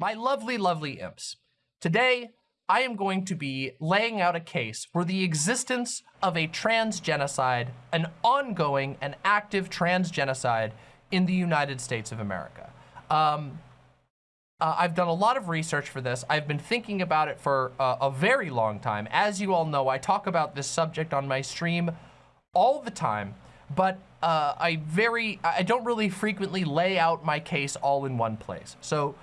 My lovely, lovely imps. Today, I am going to be laying out a case for the existence of a trans genocide, an ongoing and active trans genocide in the United States of America. Um, uh, I've done a lot of research for this. I've been thinking about it for uh, a very long time. As you all know, I talk about this subject on my stream all the time, but uh, I very, I don't really frequently lay out my case all in one place. So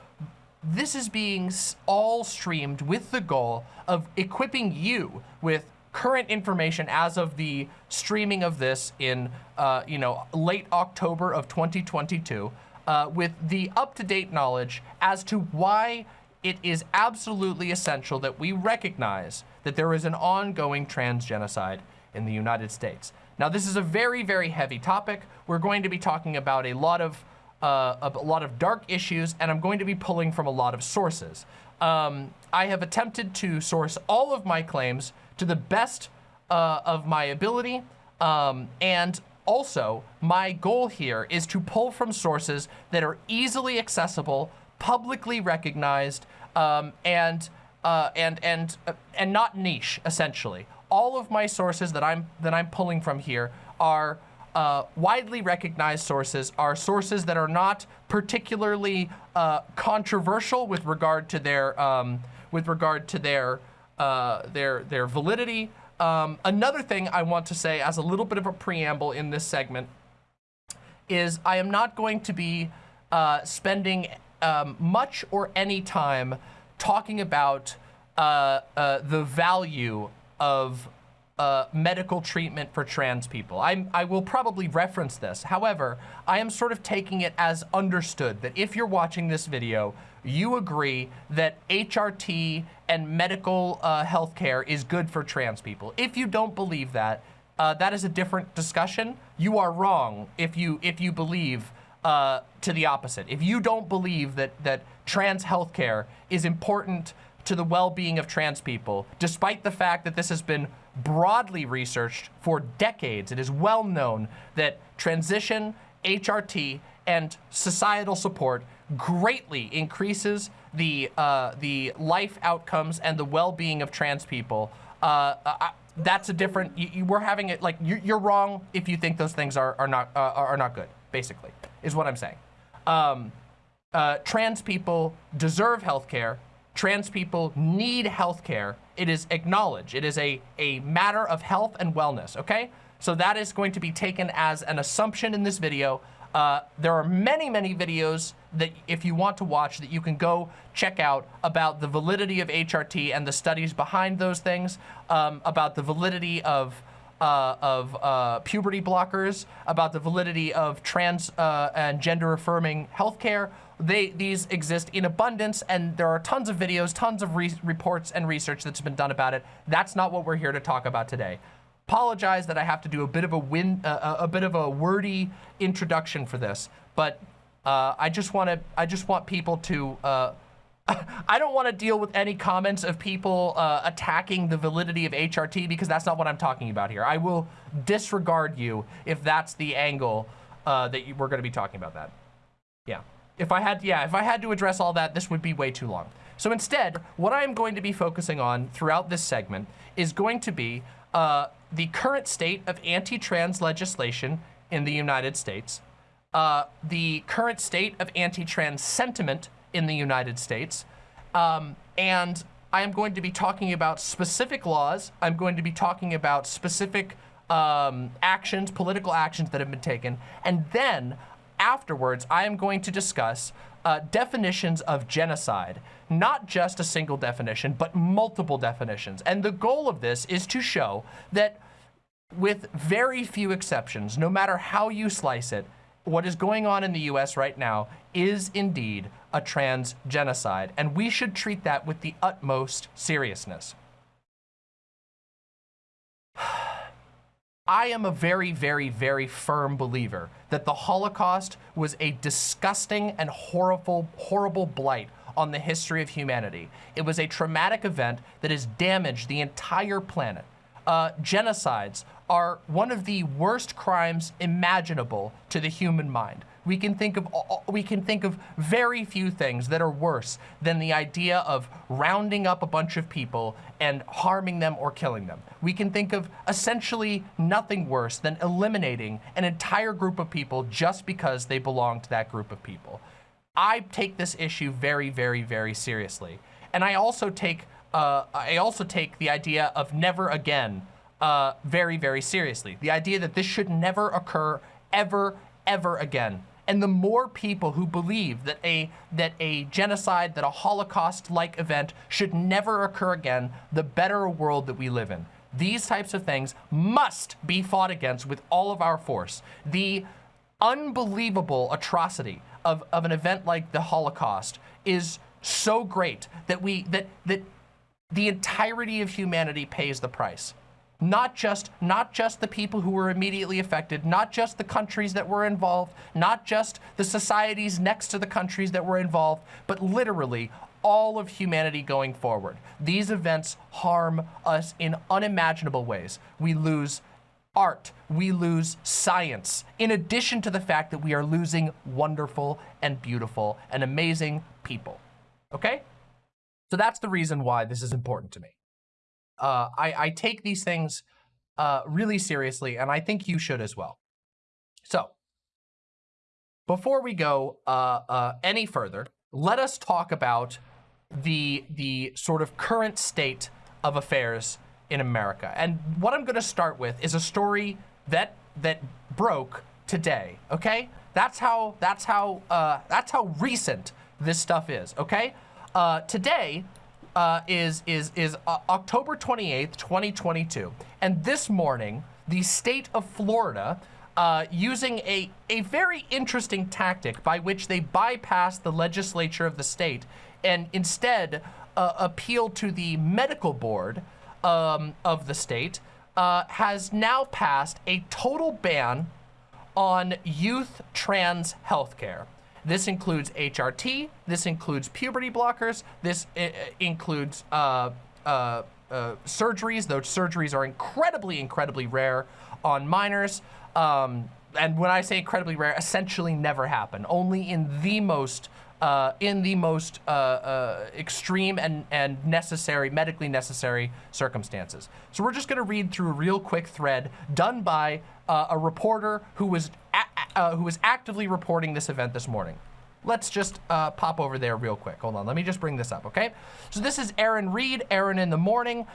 this is being all streamed with the goal of equipping you with current information as of the streaming of this in, uh, you know, late October of 2022, uh, with the up-to-date knowledge as to why it is absolutely essential that we recognize that there is an ongoing trans genocide in the United States. Now, this is a very, very heavy topic. We're going to be talking about a lot of uh, a lot of dark issues, and I'm going to be pulling from a lot of sources. Um, I have attempted to source all of my claims to the best uh, of my ability, um, and also my goal here is to pull from sources that are easily accessible, publicly recognized, um, and uh, and and uh, and not niche. Essentially, all of my sources that I'm that I'm pulling from here are uh, widely recognized sources are sources that are not particularly uh, controversial with regard to their um, with regard to their uh, their their validity. Um, another thing I want to say as a little bit of a preamble in this segment is I am not going to be uh, spending um, much or any time talking about uh, uh, the value of uh, medical treatment for trans people. I'm, I will probably reference this. However, I am sort of taking it as understood that if you're watching this video, you agree that HRT and medical uh, health care is good for trans people. If you don't believe that, uh, that is a different discussion. You are wrong if you if you believe uh, to the opposite. If you don't believe that that trans healthcare is important to the well-being of trans people, despite the fact that this has been broadly researched for decades. It is well known that transition, HRT, and societal support greatly increases the uh, the life outcomes and the well-being of trans people. Uh, uh, that's a different. You, you, we're having it like you, are wrong if you think those things are are not uh, are not good. Basically, is what I'm saying. Um, uh, trans people deserve health care trans people need health care. It is acknowledged. It is a, a matter of health and wellness, okay? So that is going to be taken as an assumption in this video. Uh, there are many, many videos that if you want to watch that you can go check out about the validity of HRT and the studies behind those things, um, about the validity of uh, of uh, puberty blockers, about the validity of trans uh, and gender affirming healthcare, they these exist in abundance and there are tons of videos, tons of re reports and research that's been done about it. That's not what we're here to talk about today. Apologize that I have to do a bit of a win, uh, a bit of a wordy introduction for this, but uh, I just want to, I just want people to, uh, I don't want to deal with any comments of people uh, attacking the validity of HRT because that's not what I'm talking about here. I will disregard you if that's the angle uh, that you, we're going to be talking about that. Yeah. If I had, yeah, if I had to address all that, this would be way too long. So instead, what I am going to be focusing on throughout this segment is going to be uh, the current state of anti-trans legislation in the United States, uh, the current state of anti-trans sentiment in the United States, um, and I am going to be talking about specific laws. I'm going to be talking about specific um, actions, political actions that have been taken, and then afterwards, I am going to discuss uh, definitions of genocide, not just a single definition, but multiple definitions. And the goal of this is to show that with very few exceptions, no matter how you slice it, what is going on in the US right now is indeed a trans genocide, and we should treat that with the utmost seriousness. I am a very, very, very firm believer that the Holocaust was a disgusting and horrible, horrible blight on the history of humanity. It was a traumatic event that has damaged the entire planet. Uh, genocides are one of the worst crimes imaginable to the human mind. We can think of we can think of very few things that are worse than the idea of rounding up a bunch of people and harming them or killing them. We can think of essentially nothing worse than eliminating an entire group of people just because they belong to that group of people. I take this issue very, very, very seriously. And I also take uh, I also take the idea of never again uh, very, very seriously. The idea that this should never occur ever, ever again. And the more people who believe that a that a genocide, that a Holocaust-like event should never occur again, the better world that we live in. These types of things must be fought against with all of our force. The unbelievable atrocity of, of an event like the Holocaust is so great that we that that the entirety of humanity pays the price not just not just the people who were immediately affected, not just the countries that were involved, not just the societies next to the countries that were involved, but literally all of humanity going forward. These events harm us in unimaginable ways. We lose art, we lose science, in addition to the fact that we are losing wonderful and beautiful and amazing people. Okay? So that's the reason why this is important to me uh, I, I take these things uh, really seriously, and I think you should as well. So, before we go uh, uh, any further, let us talk about the the sort of current state of affairs in America. And what I'm going to start with is a story that that broke today. Okay, that's how that's how uh, that's how recent this stuff is. Okay, uh, today uh, is is is uh, October 28th, 2022. And this morning, the state of Florida, uh, using a, a very interesting tactic by which they bypassed the legislature of the state and instead uh, appealed to the medical board um, of the state, uh, has now passed a total ban on youth trans healthcare. This includes HRT, this includes puberty blockers, this uh, includes uh, uh, uh, surgeries, though surgeries are incredibly, incredibly rare on minors. Um, and when I say incredibly rare, essentially never happen. Only in the most uh, in the most uh, uh, extreme and, and necessary, medically necessary circumstances. So we're just going to read through a real quick thread done by uh, a reporter who was uh, who was actively reporting this event this morning. Let's just uh, pop over there real quick. Hold on, let me just bring this up, okay? So this is Erin Reed, Erin in the Morning.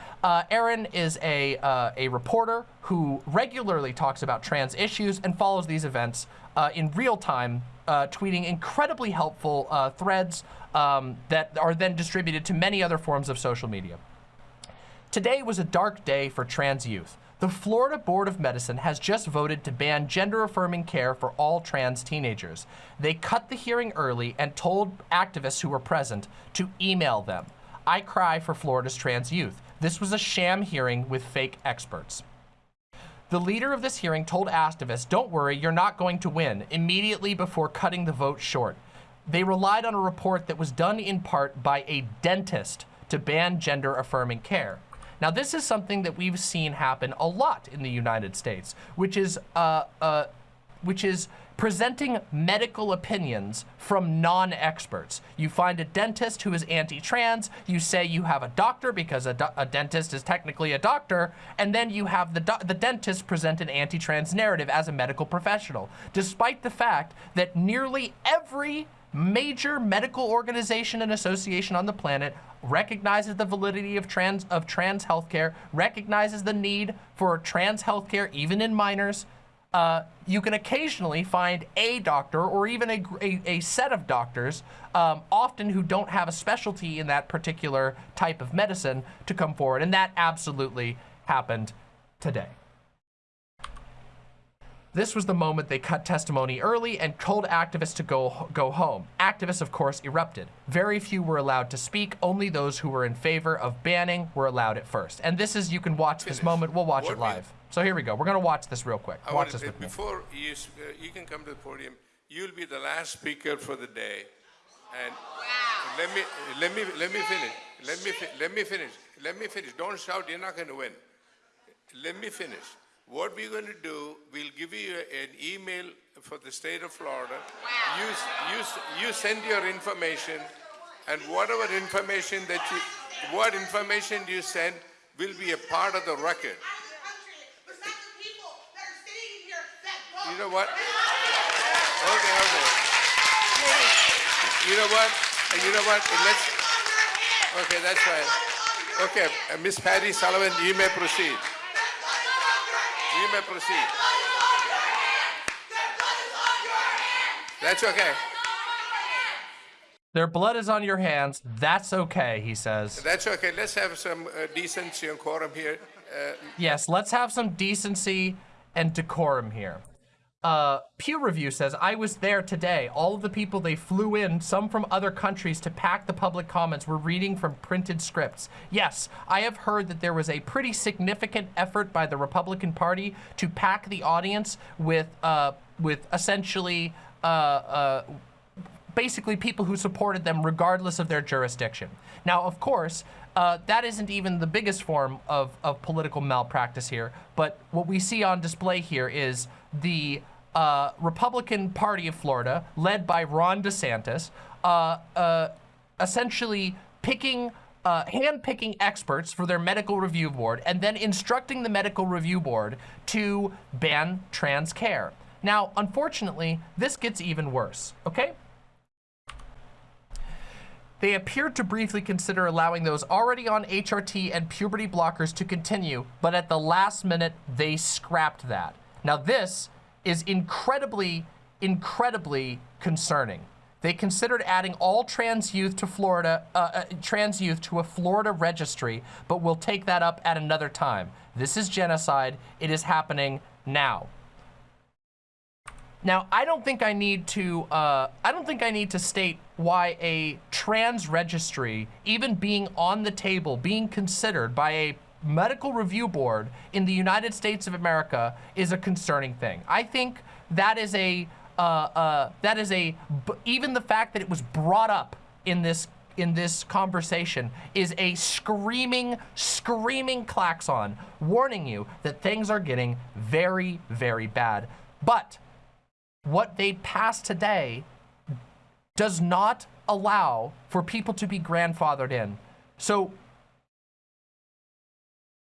Erin is a, a reporter who regularly talks about trans issues and follows these events in real time, uh, tweeting incredibly helpful uh, threads um, that are then distributed to many other forms of social media. Today was a dark day for trans youth. The Florida Board of Medicine has just voted to ban gender-affirming care for all trans teenagers. They cut the hearing early and told activists who were present to email them. I cry for Florida's trans youth. This was a sham hearing with fake experts. The leader of this hearing told activists, don't worry, you're not going to win, immediately before cutting the vote short. They relied on a report that was done in part by a dentist to ban gender-affirming care. Now, this is something that we've seen happen a lot in the United States, which is, uh, uh, which is presenting medical opinions from non-experts. You find a dentist who is anti-trans, you say you have a doctor because a, a, dentist is technically a doctor, and then you have the, the dentist present an anti-trans narrative as a medical professional, despite the fact that nearly every major medical organization and association on the planet recognizes the validity of trans of trans healthcare, recognizes the need for trans healthcare even in minors. Uh, you can occasionally find a doctor or even a, a, a set of doctors, um, often who don't have a specialty in that particular type of medicine, to come forward. And that absolutely happened today. This was the moment they cut testimony early and told activists to go, go home. Activists, of course, erupted. Very few were allowed to speak. Only those who were in favor of banning were allowed at first. And this is, you can watch Finish. this moment. We'll watch what it live. So here we go. We're going to watch this real quick. I watch this with before me. You, uh, you can come to the podium. You'll be the last speaker for the day. And wow. let me let me let me finish. Let me let me finish. Let me finish. Don't shout. You're not going to win. Let me finish. What we're going to do, we'll give you an email for the state of Florida. You, you, you send your information, and whatever information that you, what information you send will be a part of the record. out of the country. Besides the people that are sitting here that vote. You know what? Okay, okay. You know what? You know what? Let's. Okay, that's fine. Okay, uh, Miss Patty Sullivan, you may proceed. You may proceed. That's okay. Their blood is on your hands. That's okay, he says. That's okay. Let's have some uh, decency and quorum here. Uh, Yes, let's have some decency and decorum here. Uh, Pew Review says, I was there today. All of the people they flew in, some from other countries, to pack the public comments were reading from printed scripts. Yes, I have heard that there was a pretty significant effort by the Republican Party to pack the audience with, uh, with essentially, uh, uh, basically people who supported them regardless of their jurisdiction. Now, of course, uh, that isn't even the biggest form of, of political malpractice here, but what we see on display here is the uh, Republican Party of Florida, led by Ron DeSantis, uh, uh, essentially picking uh, hand-picking experts for their medical review board and then instructing the medical review board to ban trans care. Now, unfortunately, this gets even worse, okay? They appeared to briefly consider allowing those already on HRT and puberty blockers to continue, but at the last minute, they scrapped that. Now this is incredibly, incredibly concerning. They considered adding all trans youth to Florida, uh, uh, trans youth to a Florida registry, but we'll take that up at another time. This is genocide. It is happening now. Now, I don't think I need to, uh, I don't think I need to state why a trans registry, even being on the table, being considered by a medical review board in the United States of America is a concerning thing. I think that is a, uh, uh, that is a, even the fact that it was brought up in this in this conversation is a screaming, screaming klaxon warning you that things are getting very, very bad. But what they passed today does not allow for people to be grandfathered in. So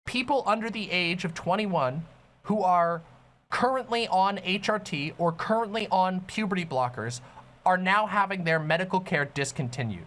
people under the age of 21 who are currently on HRT or currently on puberty blockers are now having their medical care discontinued.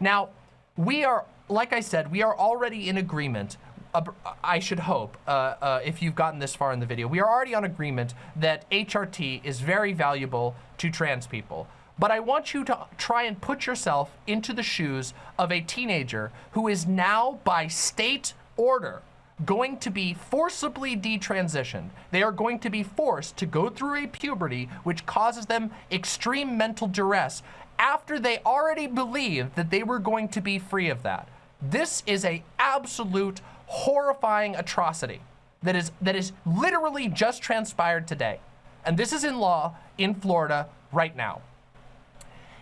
Now, we are, like I said, we are already in agreement uh, I should hope, uh, uh, if you've gotten this far in the video, we are already on agreement that HRT is very valuable to trans people. But I want you to try and put yourself into the shoes of a teenager who is now, by state order, going to be forcibly detransitioned. They are going to be forced to go through a puberty which causes them extreme mental duress after they already believed that they were going to be free of that. This is a absolute horrifying atrocity that is that is literally just transpired today. And this is in law in Florida right now.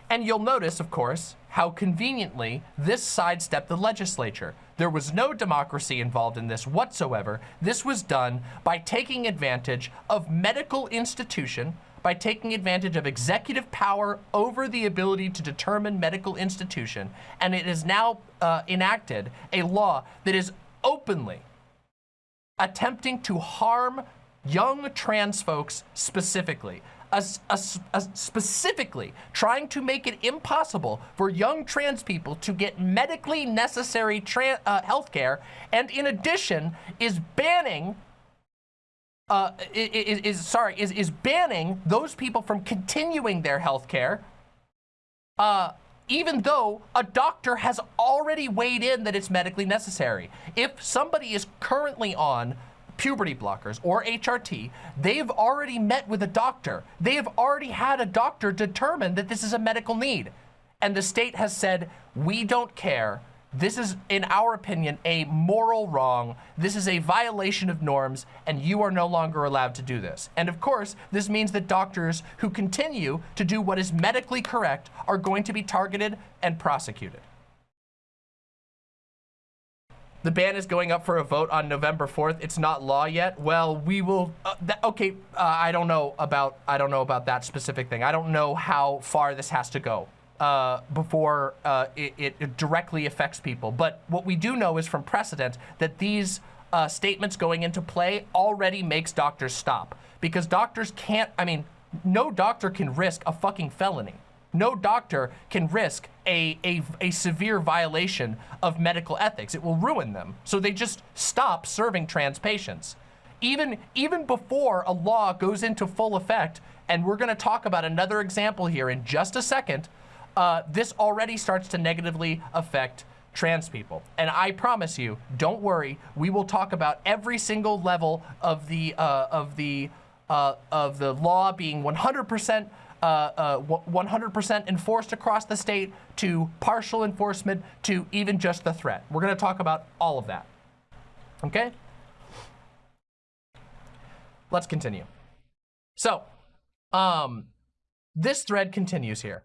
And you'll notice, of course, how conveniently this sidestepped the legislature. There was no democracy involved in this whatsoever. This was done by taking advantage of medical institution, by taking advantage of executive power over the ability to determine medical institution. And it is now uh, enacted a law that is openly attempting to harm young trans folks specifically. As, as, as specifically trying to make it impossible for young trans people to get medically necessary tran uh, health care, and in addition is banning uh, is, is sorry is is banning those people from continuing their health care uh, even though a doctor has already weighed in that it's medically necessary. If somebody is currently on puberty blockers or HRT, they've already met with a doctor. They have already had a doctor determine that this is a medical need. And the state has said, we don't care. This is, in our opinion, a moral wrong. This is a violation of norms, and you are no longer allowed to do this. And of course, this means that doctors who continue to do what is medically correct are going to be targeted and prosecuted. The ban is going up for a vote on November 4th. It's not law yet. Well, we will. Uh, okay, uh, I don't know about. I don't know about that specific thing. I don't know how far this has to go uh, before uh, it, it, directly affects people. But what we do know is from precedent that these uh, statements going into play already makes doctors stop because doctors can't. I mean, no doctor can risk a fucking felony. No doctor can risk a, a, a severe violation of medical ethics. It will ruin them. So they just stop serving trans patients. Even, even before a law goes into full effect, and we're gonna talk about another example here in just a second, uh, this already starts to negatively affect trans people. And I promise you, don't worry, we will talk about every single level of the, uh, of the, uh, of the law being 100% 100% uh, uh, enforced across the state to partial enforcement to even just the threat. We're going to talk about all of that. Okay? Let's continue. So, um, this thread continues here.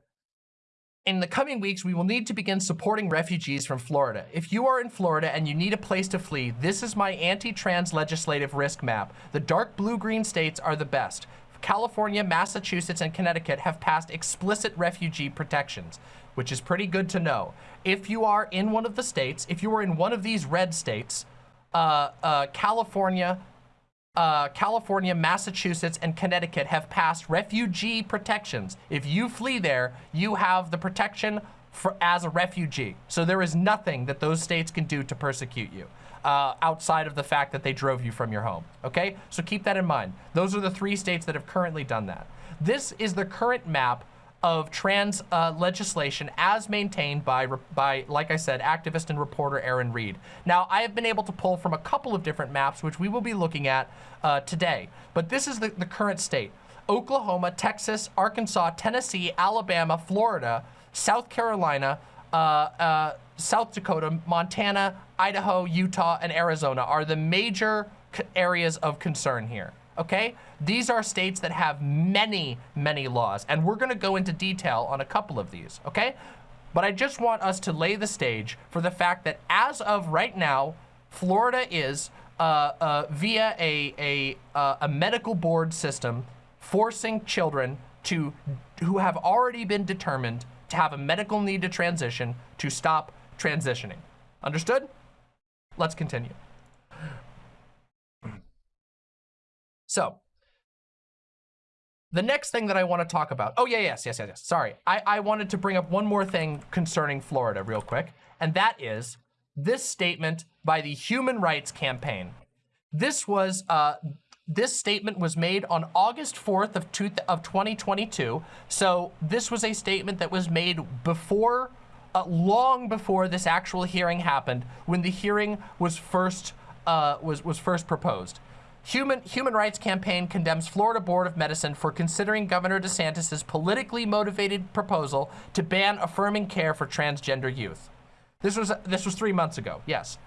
In the coming weeks, we will need to begin supporting refugees from Florida. If you are in Florida and you need a place to flee, this is my anti-trans legislative risk map. The dark blue-green states are the best. California, Massachusetts, and Connecticut have passed explicit refugee protections, which is pretty good to know. If you are in one of the states, if you are in one of these red states, uh, uh, California, uh, California, Massachusetts, and Connecticut have passed refugee protections. If you flee there, you have the protection for, as a refugee. So there is nothing that those states can do to persecute you uh, outside of the fact that they drove you from your home, okay? So keep that in mind. Those are the three states that have currently done that. This is the current map of trans uh, legislation as maintained by, by, like I said, activist and reporter Erin Reed. Now, I have been able to pull from a couple of different maps, which we will be looking at uh, today, but this is the, the current state. Oklahoma, Texas, Arkansas, Tennessee, Alabama, Florida, South Carolina, South Dakota, Montana, Idaho, Utah, and Arizona are the major areas of concern here, okay? These are states that have many, many laws, and we're gonna go into detail on a couple of these, okay? But I just want us to lay the stage for the fact that as of right now, Florida is uh, uh, via a, a, uh, a medical board system forcing children to who have already been determined to have a medical need to transition to stop transitioning. Understood? Let's continue. So, the next thing that I want to talk about, oh yeah, yes, yes, yes, yes, sorry. I, I wanted to bring up one more thing concerning Florida real quick, and that is this statement by the Human Rights Campaign. This was, uh, this statement was made on August 4th of, two, of 2022. So this was a statement that was made before uh, long before this actual hearing happened, when the hearing was first uh, was was first proposed. Human Human Rights Campaign condemns Florida Board of Medicine for considering Governor DeSantis's politically motivated proposal to ban affirming care for transgender youth. This was this was three months ago. Yes.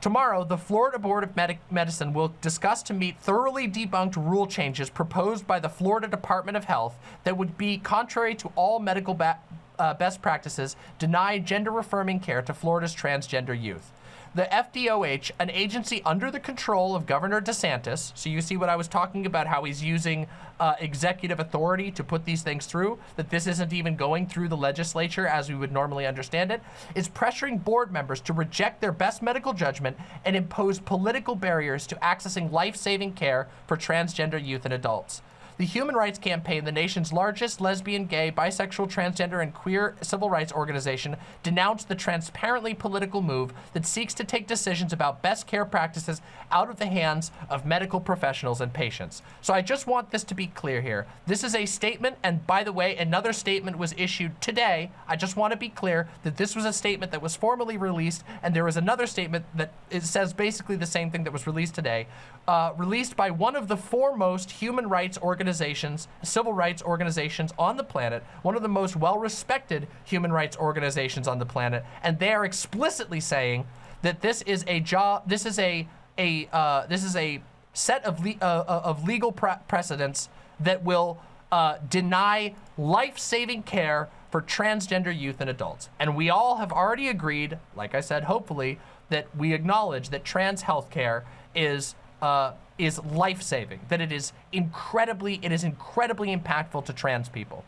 Tomorrow, the Florida Board of Medi Medicine will discuss to meet thoroughly debunked rule changes proposed by the Florida Department of Health that would be contrary to all medical uh, best practices deny gender-affirming care to Florida's transgender youth. The FDOH, an agency under the control of Governor DeSantis, so you see what I was talking about, how he's using uh, executive authority to put these things through, that this isn't even going through the legislature as we would normally understand it, is pressuring board members to reject their best medical judgment and impose political barriers to accessing life-saving care for transgender youth and adults. The Human Rights Campaign, the nation's largest lesbian, gay, bisexual, transgender, and queer civil rights organization, denounced the transparently political move that seeks to take decisions about best care practices out of the hands of medical professionals and patients. So I just want this to be clear here. This is a statement, and by the way, another statement was issued today. I just want to be clear that this was a statement that was formally released, and there was another statement that says basically the same thing that was released today, uh, released by one of the foremost human rights organizations, civil rights organizations on the planet, one of the most well-respected human rights organizations on the planet, and they are explicitly saying that this is a job, this is a a uh, this is a set of le uh, uh of legal pre precedents that will uh, deny life-saving care for transgender youth and adults. And we all have already agreed, like I said, hopefully, that we acknowledge that trans healthcare is uh, is life-saving, that it is incredibly it is incredibly impactful to trans people.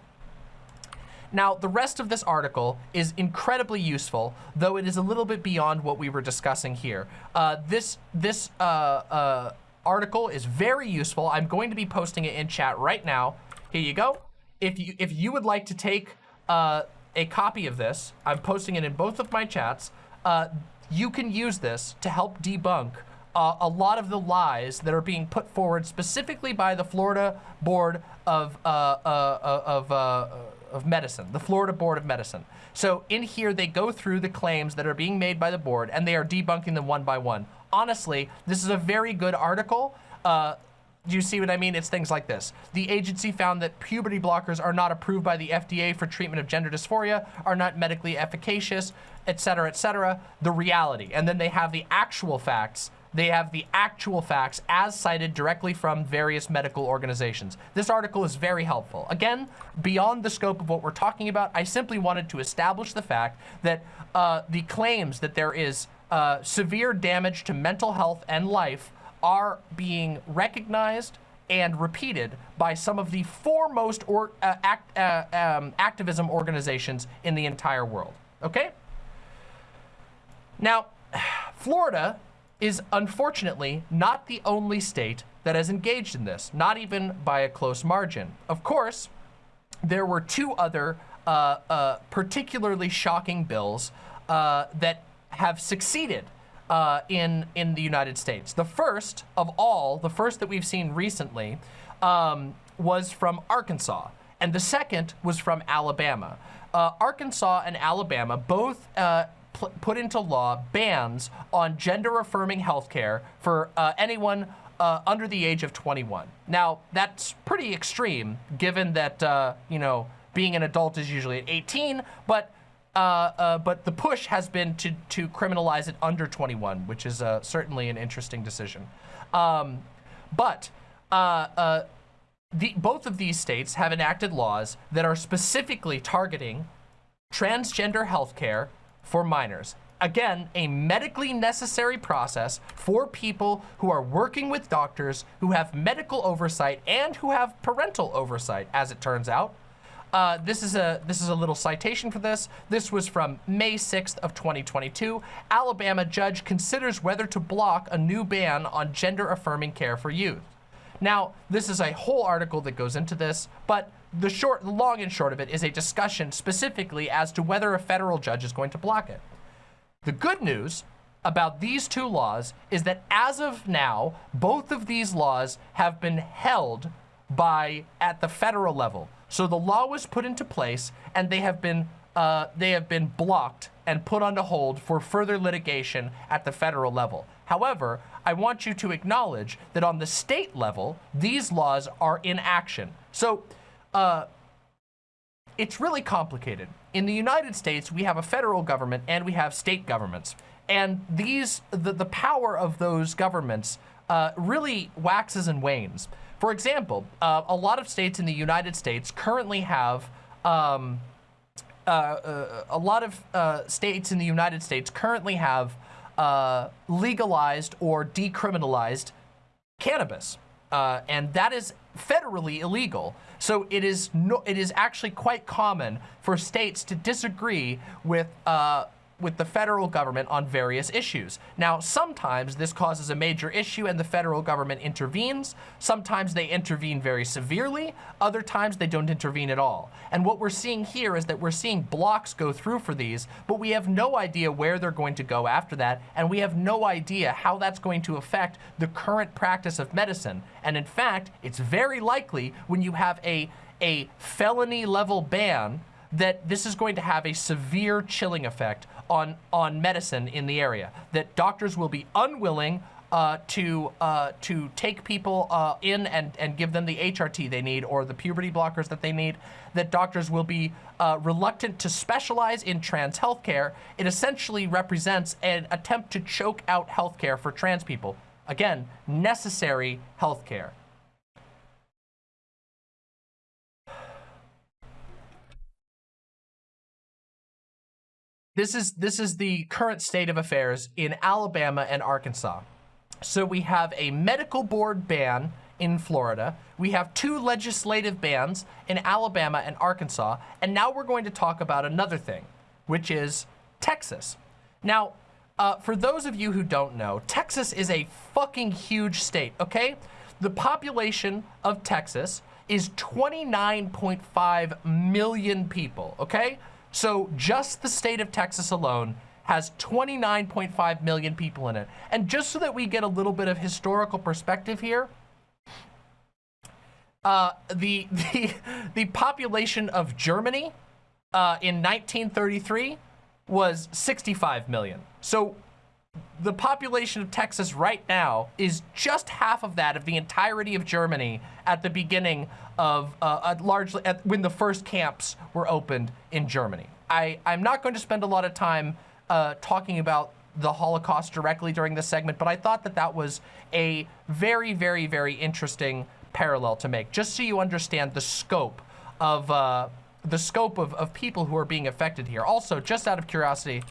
Now, the rest of this article is incredibly useful, though it is a little bit beyond what we were discussing here. Uh, this this uh, uh, article is very useful. I'm going to be posting it in chat right now. Here you go. If you if you would like to take uh, a copy of this, I'm posting it in both of my chats. Uh, you can use this to help debunk uh, a lot of the lies that are being put forward specifically by the Florida Board of uh, uh, uh of uh, of Medicine, the Florida Board of Medicine. So in here, they go through the claims that are being made by the board and they are debunking them one by one. Honestly, this is a very good article. Uh, do you see what I mean? It's things like this. The agency found that puberty blockers are not approved by the FDA for treatment of gender dysphoria, are not medically efficacious, etc., etc. The reality. And then they have the actual facts they have the actual facts as cited directly from various medical organizations. This article is very helpful. Again, beyond the scope of what we're talking about, I simply wanted to establish the fact that uh, the claims that there is uh, severe damage to mental health and life are being recognized and repeated by some of the foremost or, uh, act, uh, um, activism organizations in the entire world. Okay? Now, Florida is unfortunately not the only state that has engaged in this, not even by a close margin. Of course, there were two other uh, uh, particularly shocking bills uh, that have succeeded uh, in, in the United States. The first of all, the first that we've seen recently, um, was from Arkansas, and the second was from Alabama. Uh, Arkansas and Alabama both uh, put into law bans on gender-affirming healthcare for uh, anyone uh, under the age of 21. Now, that's pretty extreme, given that, uh, you know, being an adult is usually at 18, but uh, uh, but the push has been to, to criminalize it under 21, which is uh, certainly an interesting decision. Um, but the, both of these states have enacted laws that are specifically targeting transgender healthcare for minors. Again, a medically necessary process for people who are working with doctors who have medical oversight and who have parental oversight, as it turns out. Uh, this is a this is a little citation for this. This was from May 6th of 2022. Alabama judge considers whether to block a new ban on gender-affirming care for youth. Now, this is a whole article that goes into this, but the short, long and short of it is a discussion specifically as to whether a federal judge is going to block it. The good news about these two laws is that as of now, both of these laws have been held by at the federal level. So the law was put into place and they have been uh, they have been blocked and put on to hold for further litigation at the federal level. However, I want you to acknowledge that on the state level, these laws are in action. So uh, it's really complicated. In the United States, we have a federal government and we have state governments. And these, the, the power of those governments uh, really waxes and wanes. For example, uh, a lot of states in the United States currently have, um, uh, uh a lot of uh, states in the United States currently have uh, legalized or decriminalized cannabis. and that is federally illegal. So it is no, it is actually quite common for states to disagree with uh, with the federal government on various issues. Now, sometimes this causes a major issue and the federal government intervenes. Sometimes they intervene very severely. Other times they don't intervene at all. And what we're seeing here is that we're seeing blocks go through for these, but we have no idea where they're going to go after that. And we have no idea how that's going to affect the current practice of medicine. And in fact, it's very likely when you have a, a felony level ban that this is going to have a severe chilling effect on, on medicine in the area, that doctors will be unwilling uh, to uh, to take people uh, in and, and give them the HRT they need or the puberty blockers that they need, that doctors will be uh, reluctant to specialize in trans healthcare. It essentially represents an attempt to choke out healthcare for trans people. Again, necessary healthcare. This is this is the current state of affairs in Alabama and Arkansas. So we have a medical board ban in Florida. We have two legislative bans in Alabama and Arkansas. And now we're going to talk about another thing, which is Texas. Now, uh, for those of you who don't know, Texas is a fucking huge state, okay? The population of Texas is 29.5 million people, okay? So just the state of Texas alone has 29.5 million people in it. And just so that we get a little bit of historical perspective here, uh, the, the, the population of Germany uh, in 1933 was 65 million. So the population of Texas right now is just half of that of the entirety of Germany at the beginning of uh, largely at, when the first camps were opened in Germany. I, I'm not going to spend a lot of time uh, talking about the Holocaust directly during this segment, but I thought that that was a very, very, very interesting parallel to make, just so you understand the scope of uh, the scope of, of people who are being affected here. Also, just out of curiosity,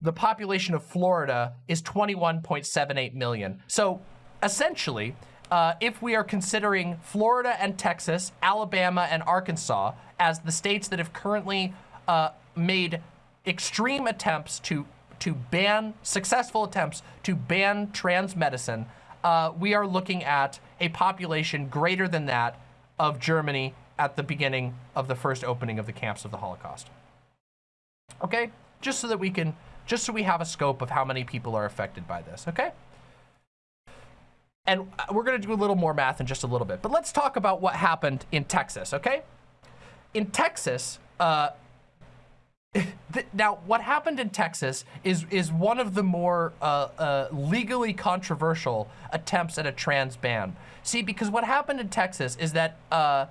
the population of Florida is 21.78 million. So essentially, uh, if we are considering Florida and Texas, Alabama and Arkansas as the states that have currently uh, made extreme attempts to to ban successful attempts to ban trans medicine, uh, we are looking at a population greater than that of Germany at the beginning of the first opening of the camps of the Holocaust. Okay, just so that we can just so we have a scope of how many people are affected by this, okay? And uh, we're gonna do a little more math in just a little bit, but let's talk about what happened in Texas, okay? In Texas, uh, now what happened in Texas is is one of the more uh, uh, legally controversial attempts at a trans ban. See, because what happened in Texas is that uh,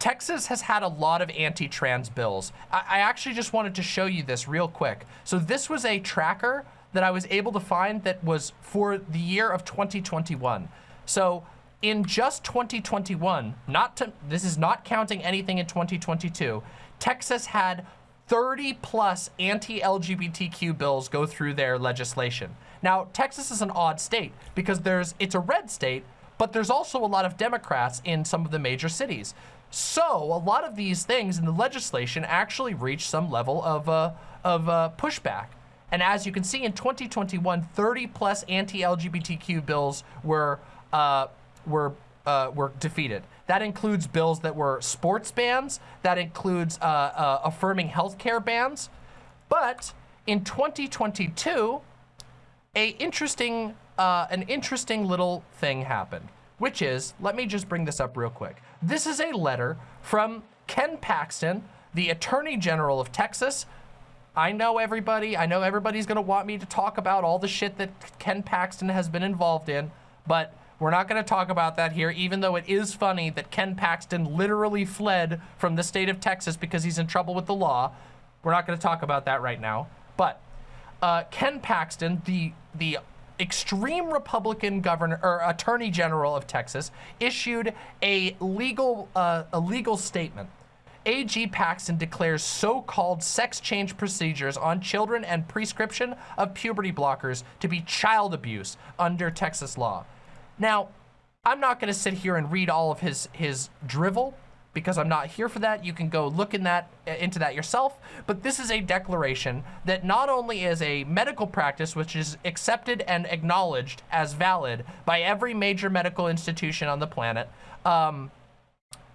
Texas has had a lot of anti-trans bills. I, I, actually just wanted to show you this real quick. So this was a tracker that I was able to find that was for the year of 2021. So in just 2021, not to, this is not counting anything in 2022, Texas had 30 plus anti-LGBTQ bills go through their legislation. Now, Texas is an odd state because there's it's a red state, but there's also a lot of Democrats in some of the major cities. So a lot of these things in the legislation actually reach some level of, uh, of uh, pushback. And as you can see in 2021, 30 plus anti-LGBTQ bills were, uh, were, uh, were defeated. That includes bills that were sports bans, that includes uh, uh, affirming healthcare bans. But in 2022, a interesting uh, an interesting little thing happened, which is, let me just bring this up real quick. This is a letter from Ken Paxton, the Attorney General of Texas. I know everybody, I know everybody's gonna want me to talk about all the shit that Ken Paxton has been involved in, but we're not gonna talk about that here, even though it is funny that Ken Paxton literally fled from the state of Texas because he's in trouble with the law. We're not gonna talk about that right now. But uh, Ken Paxton, the, the extreme Republican governor or attorney general of Texas issued a legal uh, a legal statement. AG Paxton declares so-called sex change procedures on children and prescription of puberty blockers to be child abuse under Texas law. Now, I'm not going to sit here and read all of his his drivel because I'm not here for that. You can go look in that uh, into that yourself. But this is a declaration that not only is a medical practice, which is accepted and acknowledged as valid by every major medical institution on the planet. Um,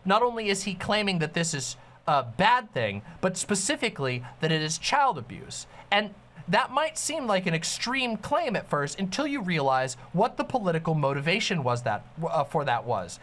not only is he claiming that this is a bad thing, but specifically that it is child abuse. And that might seem like an extreme claim at first until you realize what the political motivation was that uh, for that was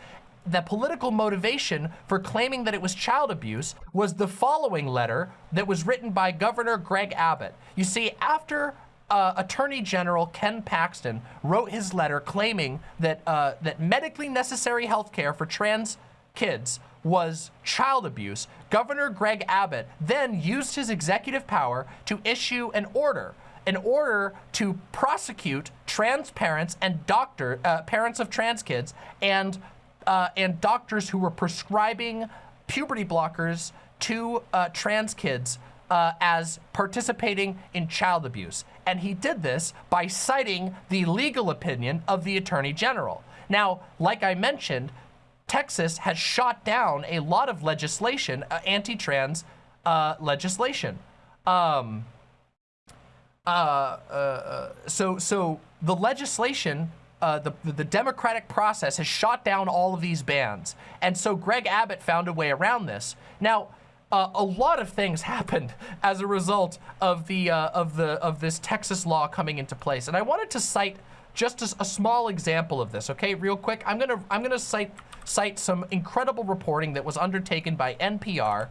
the political motivation for claiming that it was child abuse was the following letter that was written by Governor Greg Abbott. You see, after uh, Attorney General Ken Paxton wrote his letter claiming that uh, that medically necessary health care for trans kids was child abuse, Governor Greg Abbott then used his executive power to issue an order an order to prosecute trans parents and doctor uh, parents of trans kids and uh, and doctors who were prescribing puberty blockers to uh, trans kids uh, as participating in child abuse. And he did this by citing the legal opinion of the Attorney General. Now, like I mentioned, Texas has shot down a lot of legislation, uh, anti-trans uh, legislation. Um, uh, uh, so, so the legislation, uh, the, the Democratic process has shot down all of these bans. And so Greg Abbott found a way around this. Now, uh, a lot of things happened as a result of the uh, of the of this Texas law coming into place, and I wanted to cite just a, a small example of this. Okay, real quick, I'm gonna I'm gonna cite cite some incredible reporting that was undertaken by NPR,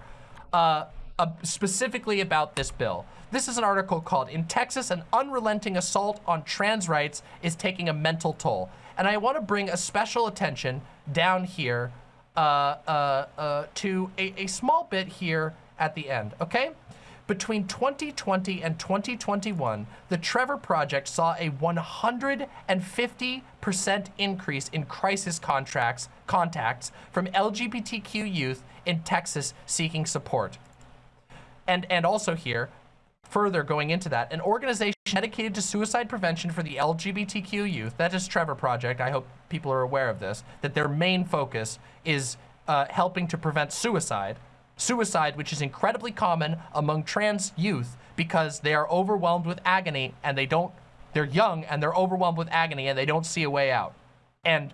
uh, uh, specifically about this bill. This is an article called "In Texas, an unrelenting assault on trans rights is taking a mental toll," and I want to bring a special attention down here uh, uh, uh, to a, a small bit here at the end, okay? Between 2020 and 2021, the Trevor Project saw a 150% increase in crisis contracts, contacts from LGBTQ youth in Texas seeking support. And, and also here, further going into that, an organization dedicated to suicide prevention for the LGBTQ youth, that is Trevor Project, I hope people are aware of this, that their main focus is uh, helping to prevent suicide. Suicide, which is incredibly common among trans youth because they are overwhelmed with agony and they don't, they're young and they're overwhelmed with agony and they don't see a way out. And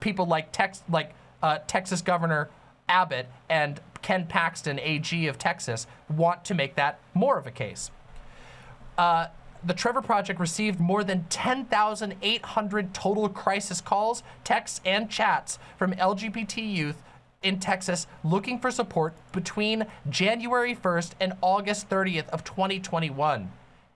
people like, Tex, like uh, Texas Governor Abbott and Ken Paxton, AG of Texas, want to make that more of a case. Uh, the Trevor Project received more than 10,800 total crisis calls, texts, and chats from LGBT youth in Texas looking for support between January 1st and August 30th of 2021.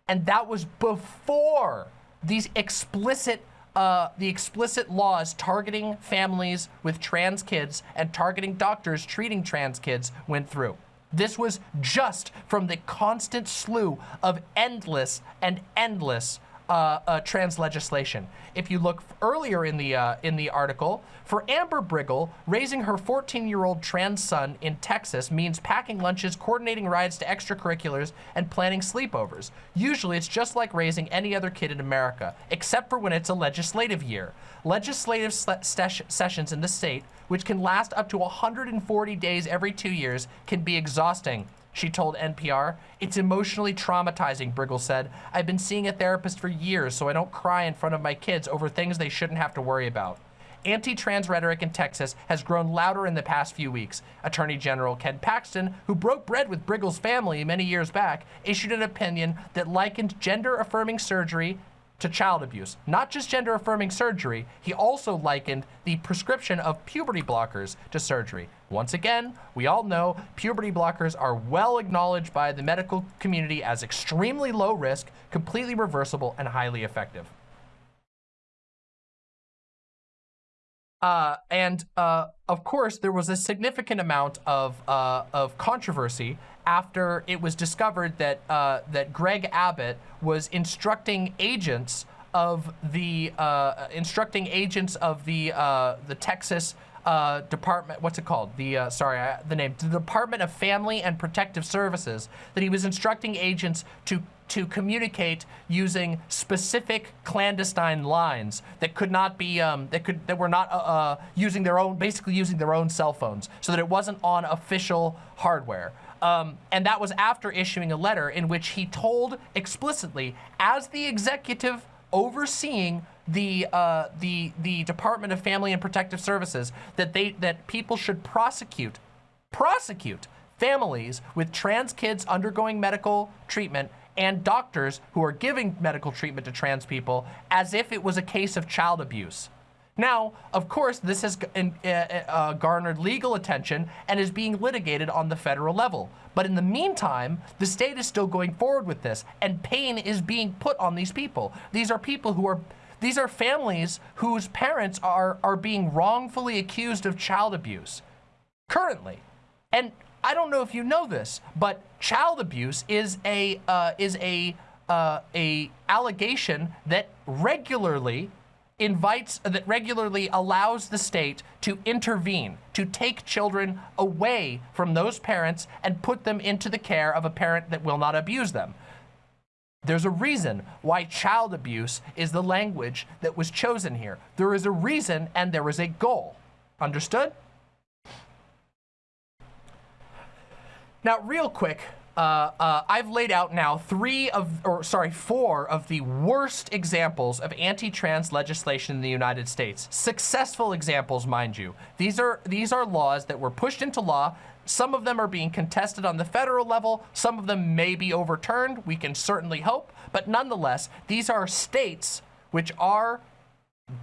And that was before these explicit uh, the explicit laws targeting families with trans kids and targeting doctors treating trans kids went through. This was just from the constant slew of endless and endless uh, uh, trans legislation. If you look earlier in the uh, in the article, for Amber Briggle, raising her 14-year-old trans son in Texas means packing lunches, coordinating rides to extracurriculars, and planning sleepovers. Usually, it's just like raising any other kid in America, except for when it's a legislative year. Legislative sessions in the state, which can last up to 140 days every two years, can be exhausting she told NPR. It's emotionally traumatizing, Briggle said. I've been seeing a therapist for years so I don't cry in front of my kids over things they shouldn't have to worry about. Anti-trans rhetoric in Texas has grown louder in the past few weeks. Attorney General Ken Paxton, who broke bread with Briggle's family many years back, issued an opinion that likened gender-affirming surgery to child abuse. Not just gender-affirming surgery, he also likened the prescription of puberty blockers to surgery. Once again, we all know puberty blockers are well acknowledged by the medical community as extremely low risk, completely reversible, and highly effective. Uh, and uh, of course, there was a significant amount of uh, of controversy after it was discovered that uh, that Greg Abbott was instructing agents of the uh, instructing agents of the uh, the Texas uh, department, what's it called? The, uh, sorry, I, the name, the Department of Family and Protective Services, that he was instructing agents to to communicate using specific clandestine lines that could not be um, that could that were not uh, uh, using their own basically using their own cell phones so that it wasn't on official hardware um, and that was after issuing a letter in which he told explicitly as the executive overseeing the uh, the the Department of Family and Protective Services that they that people should prosecute prosecute families with trans kids undergoing medical treatment and doctors who are giving medical treatment to trans people as if it was a case of child abuse. Now, of course, this has uh, uh, garnered legal attention and is being litigated on the federal level. But in the meantime, the state is still going forward with this, and pain is being put on these people. These are people who are, these are families whose parents are, are being wrongfully accused of child abuse currently. And I don't know if you know this, but child abuse is a, uh, is a, uh, a allegation that regularly invites that regularly allows the state to intervene to take children away from those parents and put them into the care of a parent that will not abuse them there's a reason why child abuse is the language that was chosen here there is a reason and there is a goal understood now real quick uh, uh, I've laid out now three of, or sorry, four of the worst examples of anti-trans legislation in the United States. Successful examples, mind you. These are these are laws that were pushed into law. Some of them are being contested on the federal level. Some of them may be overturned. We can certainly hope, but nonetheless, these are states which are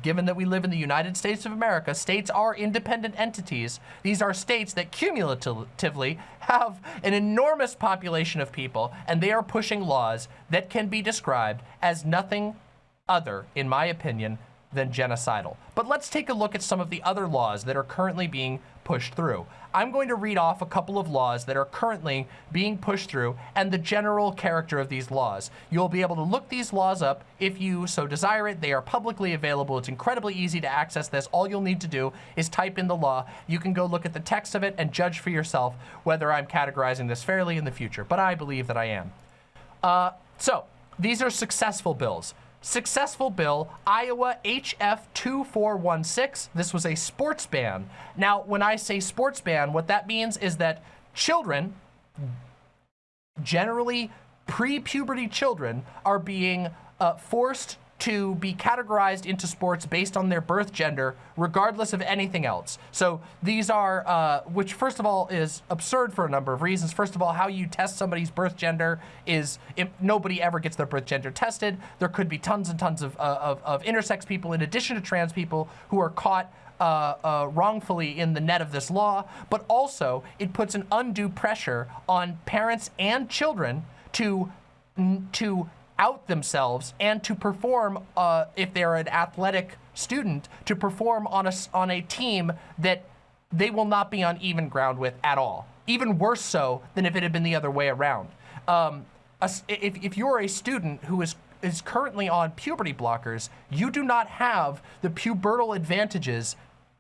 given that we live in the United States of America, states are independent entities. These are states that cumulatively have an enormous population of people, and they are pushing laws that can be described as nothing other, in my opinion, than genocidal. But let's take a look at some of the other laws that are currently being pushed through. I'm going to read off a couple of laws that are currently being pushed through and the general character of these laws. You'll be able to look these laws up if you so desire it. They are publicly available. It's incredibly easy to access this. All you'll need to do is type in the law. You can go look at the text of it and judge for yourself whether I'm categorizing this fairly in the future, but I believe that I am. Uh, so, these are successful bills. Successful bill, Iowa HF 2416. This was a sports ban. Now, when I say sports ban, what that means is that children, generally pre-puberty children, are being uh, forced to be categorized into sports based on their birth gender, regardless of anything else. So these are, uh, which first of all is absurd for a number of reasons. First of all, how you test somebody's birth gender is, nobody ever gets their birth gender tested. There could be tons and tons of, uh, of, of intersex people in addition to trans people who are caught uh, uh, wrongfully in the net of this law, but also it puts an undue pressure on parents and children to to out themselves and to perform, uh, if they're an athletic student, to perform on a, on a team that they will not be on even ground with at all. Even worse so than if it had been the other way around. Um, if, if you're a student who is is currently on puberty blockers, you do not have the pubertal advantages,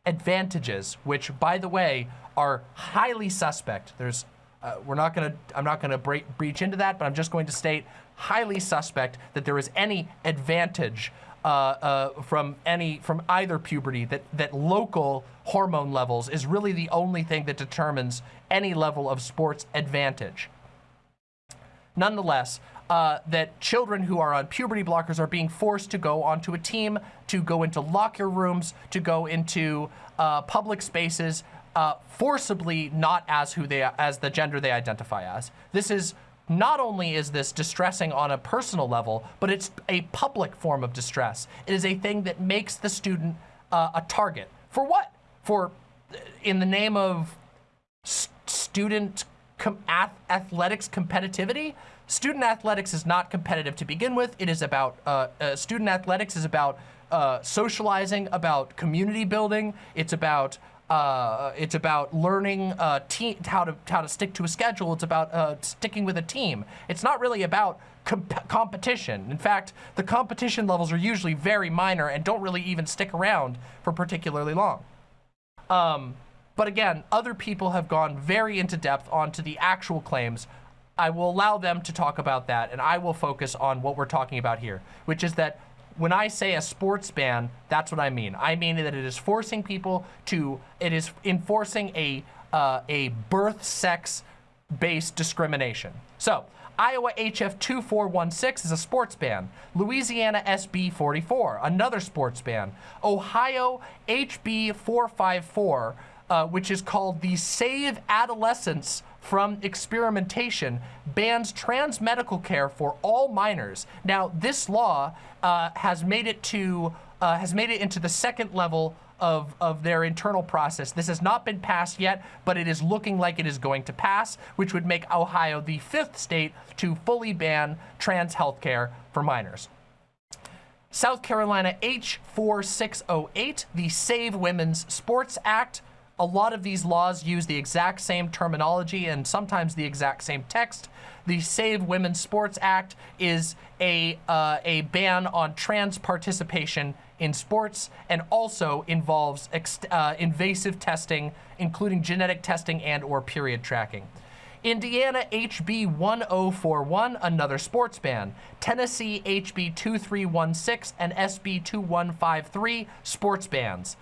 advantages, which by the way, are highly suspect. There's, uh, we're not gonna, I'm not gonna breach into that, but I'm just going to state highly suspect that there is any advantage uh, uh, from any from either puberty that that local hormone levels is really the only thing that determines any level of sports advantage. Nonetheless, uh, that children who are on puberty blockers are being forced to go onto a team, to go into locker rooms, to go into uh, public spaces, uh, forcibly not as who they as the gender they identify as. This is not only is this distressing on a personal level, but it's a public form of distress. It is a thing that makes the student uh, a target. For what? For, in the name of student com ath athletics competitivity? Student athletics is not competitive to begin with. It is about, uh, uh, student athletics is about uh, socializing, about community building. It's about uh, it's about learning uh, how to how to stick to a schedule. It's about uh, sticking with a team. It's not really about comp competition. In fact, the competition levels are usually very minor and don't really even stick around for particularly long. Um, but again, other people have gone very into depth onto the actual claims. I will allow them to talk about that, and I will focus on what we're talking about here, which is that when I say a sports ban, that's what I mean. I mean that it is forcing people to, it is enforcing a, uh, a birth sex based discrimination. So Iowa HF 2416 is a sports ban. Louisiana SB 44, another sports ban. Ohio HB 454, uh, which is called the Save Adolescents from experimentation bans trans medical care for all minors. Now, this law uh, has made it to uh, has made it into the second level of, of their internal process. This has not been passed yet, but it is looking like it is going to pass, which would make Ohio the fifth state to fully ban trans health care for minors. South Carolina H4608, the Save Women's Sports Act, A lot of these laws use the exact same terminology and sometimes the exact same text. The Save Women's Sports Act is a, uh, a ban on trans participation in sports and also involves uh, invasive testing, including genetic testing and or period tracking. Indiana HB 1041, another sports ban. Tennessee HB 2316 and SB 2153, sports bans.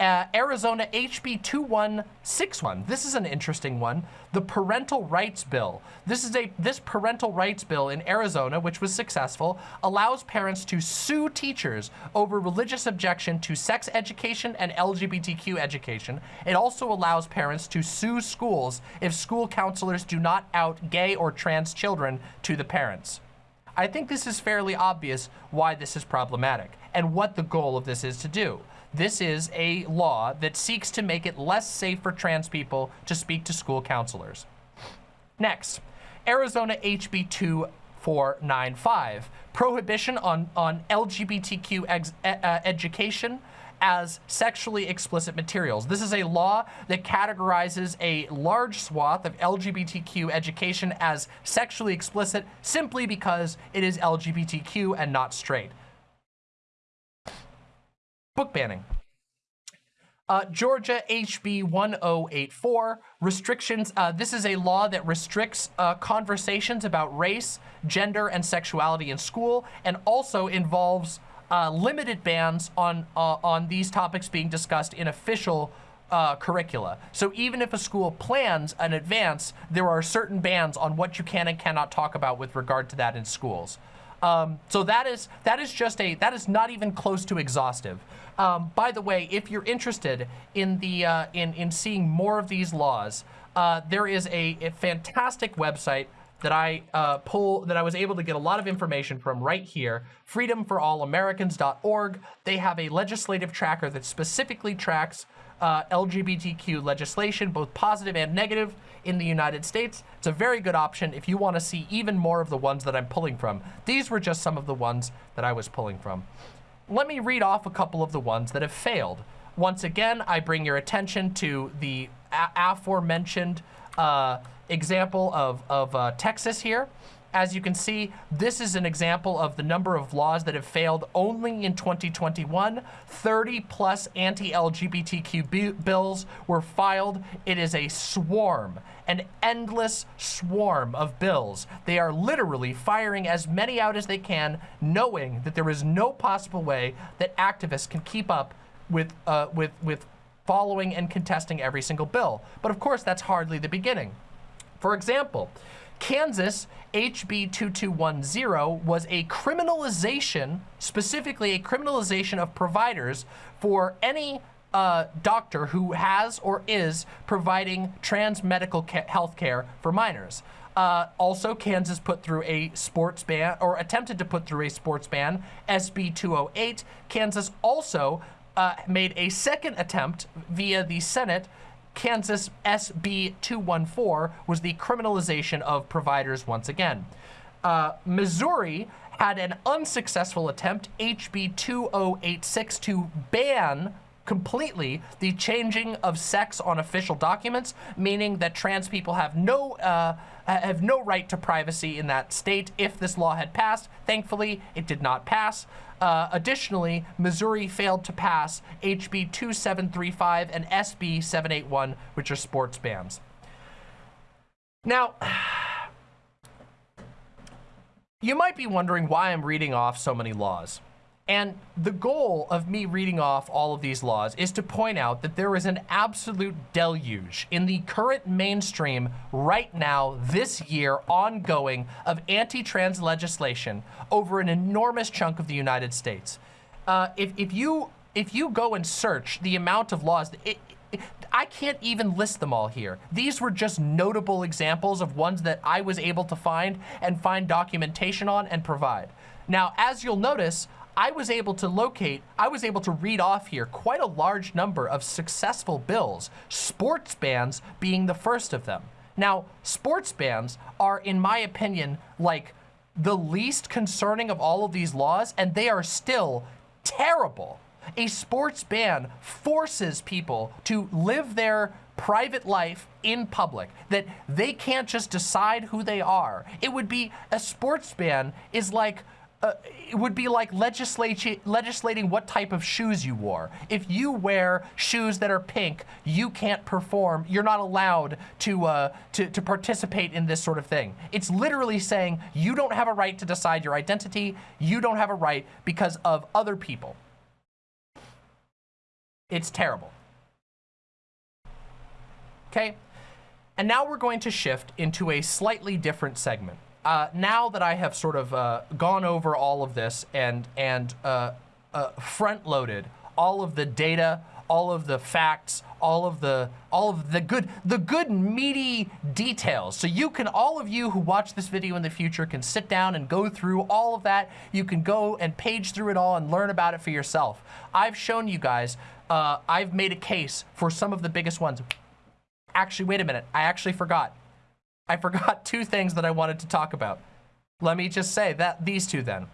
Uh, Arizona HB 2161. This is an interesting one. The Parental Rights Bill. This is a this parental rights bill in Arizona, which was successful, allows parents to sue teachers over religious objection to sex education and LGBTQ education. It also allows parents to sue schools if school counselors do not out gay or trans children to the parents. I think this is fairly obvious why this is problematic and what the goal of this is to do. This is a law that seeks to make it less safe for trans people to speak to school counselors. Next, Arizona HB 2495, prohibition on, on LGBTQ ex, uh, education as sexually explicit materials. This is a law that categorizes a large swath of LGBTQ education as sexually explicit simply because it is LGBTQ and not straight book banning. Uh, Georgia HB 1084, restrictions. Uh, this is a law that restricts uh, conversations about race, gender, and sexuality in school, and also involves uh, limited bans on, uh, on these topics being discussed in official uh, curricula. So even if a school plans an advance, there are certain bans on what you can and cannot talk about with regard to that in schools. Um, so that is that is just a that is not even close to exhaustive. Um, by the way, if you're interested in the uh, in in seeing more of these laws, uh, there is a, a, fantastic website that I uh, pull that I was able to get a lot of information from right here, freedomforallamericans.org. They have a legislative tracker that specifically tracks uh, LGBTQ legislation, both positive and negative, in the United States. It's a very good option if you want to see even more of the ones that I'm pulling from. These were just some of the ones that I was pulling from. Let me read off a couple of the ones that have failed. Once again, I bring your attention to the aforementioned uh, example of, of uh, Texas here. As you can see, this is an example of the number of laws that have failed only in 2021. 30 plus anti-LGBTQ bills were filed. It is a swarm, an endless swarm of bills. They are literally firing as many out as they can, knowing that there is no possible way that activists can keep up with, uh, with, with following and contesting every single bill. But of course, that's hardly the beginning. For example, Kansas HB 2210 was a criminalization, specifically a criminalization of providers for any uh, doctor who has or is providing trans medical health care for minors. Uh, also, Kansas put through a sports ban, or attempted to put through a sports ban, SB 208. Kansas also uh, made a second attempt via the Senate Kansas SB 214 was the criminalization of providers once again. Uh, Missouri had an unsuccessful attempt, HB 2086, to ban completely the changing of sex on official documents, meaning that trans people have no uh, have no right to privacy in that state if this law had passed. Thankfully, it did not pass. Uh, additionally, Missouri failed to pass HB 2735 and SB 781, which are sports bans. Now, you might be wondering why I'm reading off so many laws. And the goal of me reading off all of these laws is to point out that there is an absolute deluge in the current mainstream right now, this year, ongoing, of anti-trans legislation over an enormous chunk of the United States. Uh, if, if, you, if you go and search the amount of laws, it, it, I can't even list them all here. These were just notable examples of ones that I was able to find and find documentation on and provide. Now, as you'll notice, I was able to locate, I was able to read off here quite a large number of successful bills, sports bans being the first of them. Now, sports bans are, in my opinion, like the least concerning of all of these laws, and they are still terrible. A sports ban forces people to live their private life in public, that they can't just decide who they are. It would be, a sports ban is like, uh, it would be like legislating, what type of shoes you wore. If you wear shoes that are pink, you can't perform. You're not allowed to, uh, to, to participate in this sort of thing. It's literally saying you don't have a right to decide your identity. You don't have a right because of other people. It's terrible. Okay? And now we're going to shift into a slightly different segment. Uh, now that I have sort of uh, gone over all of this and, and uh, uh front-loaded all of the data, all of the facts, all of the all of the good the good meaty details. So you can all of you who watch this video in the future can sit down and go through all of that. You can go and page through it all and learn about it for yourself. I've shown you guys. Uh, I've made a case for some of the biggest ones. Actually, wait a minute. I actually forgot. I forgot two things that I wanted to talk about. Let me just say that these two then.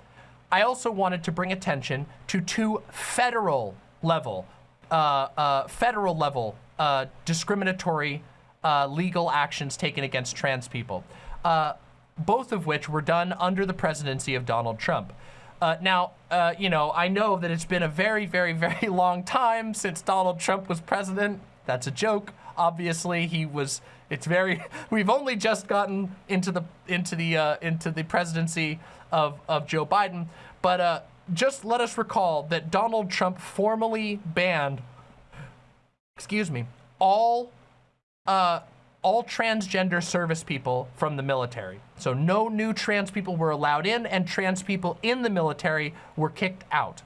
I also wanted to bring attention to two federal level, uh, uh, federal level uh, discriminatory uh, legal actions taken against trans people, uh, both of which were done under the presidency of Donald Trump. Uh, now, you know, I know that it's been a very, very, very long time since Donald Trump was president. That's a joke. Obviously, he was. It's very. We've only just gotten into the into the uh, into the presidency of of Joe Biden, but uh, just let us recall that Donald Trump formally banned. Excuse me. All. Uh, all transgender service people from the military. So no new trans people were allowed in and trans people in the military were kicked out.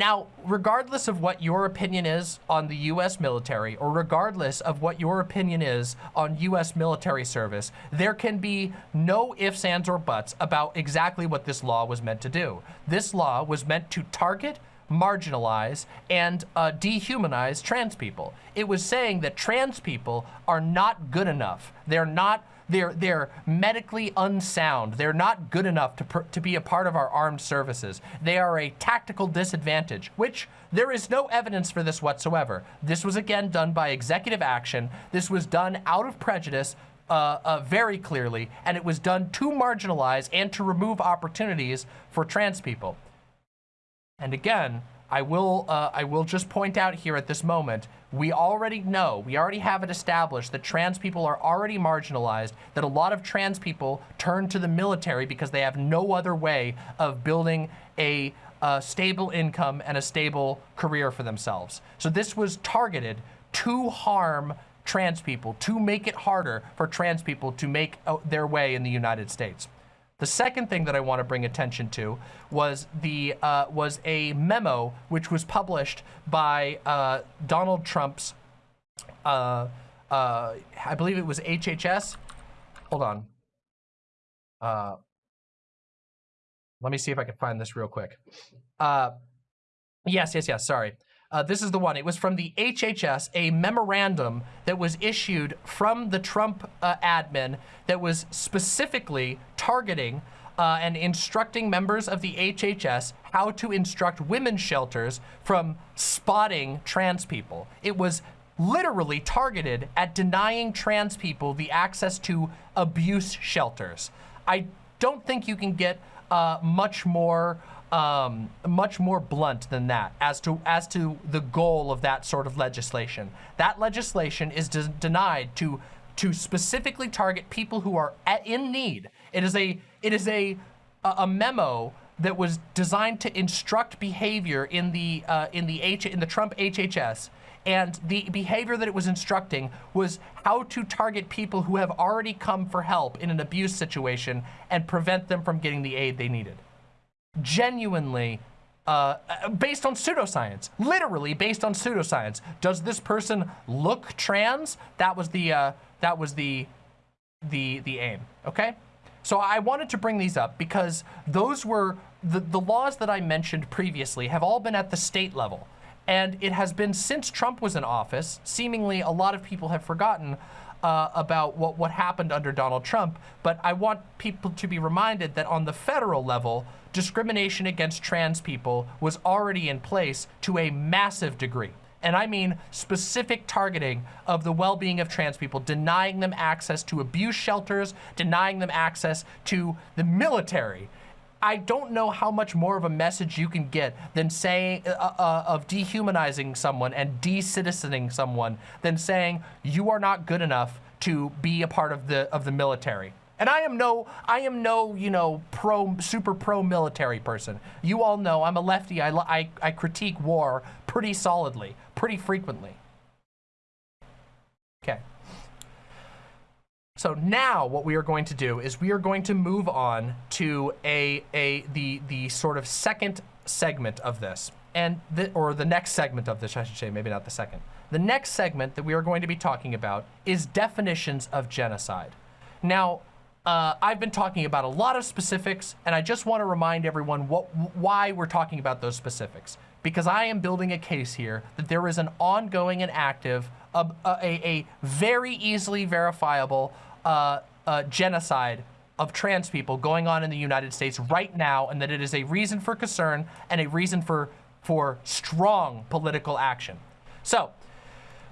Now, regardless of what your opinion is on the U.S. military, or regardless of what your opinion is on U.S. military service, there can be no ifs, ands, or buts about exactly what this law was meant to do. This law was meant to target, marginalize, and uh, dehumanize trans people. It was saying that trans people are not good enough. They're not they're, they're medically unsound. They're not good enough to, to be a part of our armed services. They are a tactical disadvantage, which there is no evidence for this whatsoever. This was again done by executive action. This was done out of prejudice uh, uh, very clearly, and it was done to marginalize and to remove opportunities for trans people. And again, I will, uh, I will just point out here at this moment, we already know, we already have it established that trans people are already marginalized, that a lot of trans people turn to the military because they have no other way of building a, a stable income and a stable career for themselves. So this was targeted to harm trans people, to make it harder for trans people to make uh, their way in the United States. The second thing that I want to bring attention to was the uh, was a memo which was published by uh, Donald Trump's, uh, uh I believe it was HHS. Hold on. Uh, let me see if I can find this real quick. Uh, yes, yes, yes. Sorry. Uh, this is the one. It was from the HHS, a memorandum that was issued from the Trump uh, admin that was specifically targeting uh, and instructing members of the HHS how to instruct women's shelters from spotting trans people. It was literally targeted at denying trans people the access to abuse shelters. I don't think you can get uh, much more um, much more blunt than that as to as to the goal of that sort of legislation. That legislation is de denied to to specifically target people who are at, in need. It is a it is a a memo that was designed to instruct behavior in the uh, in the H in the Trump HHS. And the behavior that it was instructing was how to target people who have already come for help in an abuse situation and prevent them from getting the aid they needed genuinely uh, based on pseudoscience, literally based on pseudoscience. Does this person look trans? That was the uh, that was the the the aim. Okay, so I wanted to bring these up because those were the the laws that I mentioned previously have all been at the state level, and it has been since Trump was in office. Seemingly, a lot of people have forgotten. Uh, about what, what happened under Donald Trump, but I want people to be reminded that on the federal level, discrimination against trans people was already in place to a massive degree. And I mean specific targeting of the well-being of trans people, denying them access to abuse shelters, denying them access to the military. I don't know how much more of a message you can get than saying uh, uh, of dehumanizing someone and de-citizening someone than saying you are not good enough to be a part of the of the military. And I am no, I am no, you know, pro, super pro military person. You all know I'm a lefty. I, I, I critique war pretty solidly, pretty frequently. Okay. So now what we are going to do is we are going to move on to a, a the, the sort of second segment of this. And the, or the next segment of this, I should say, maybe not the second. The next segment that we are going to be talking about is definitions of genocide. Now, uh, I've been talking about a lot of specifics, and I just want to remind everyone what, why we're talking about those specifics. Because I am building a case here that there is an ongoing and active, uh, a, a, very easily verifiable uh, uh, genocide of trans people going on in the United States right now, and that it is a reason for concern and a reason for, for strong political action. So,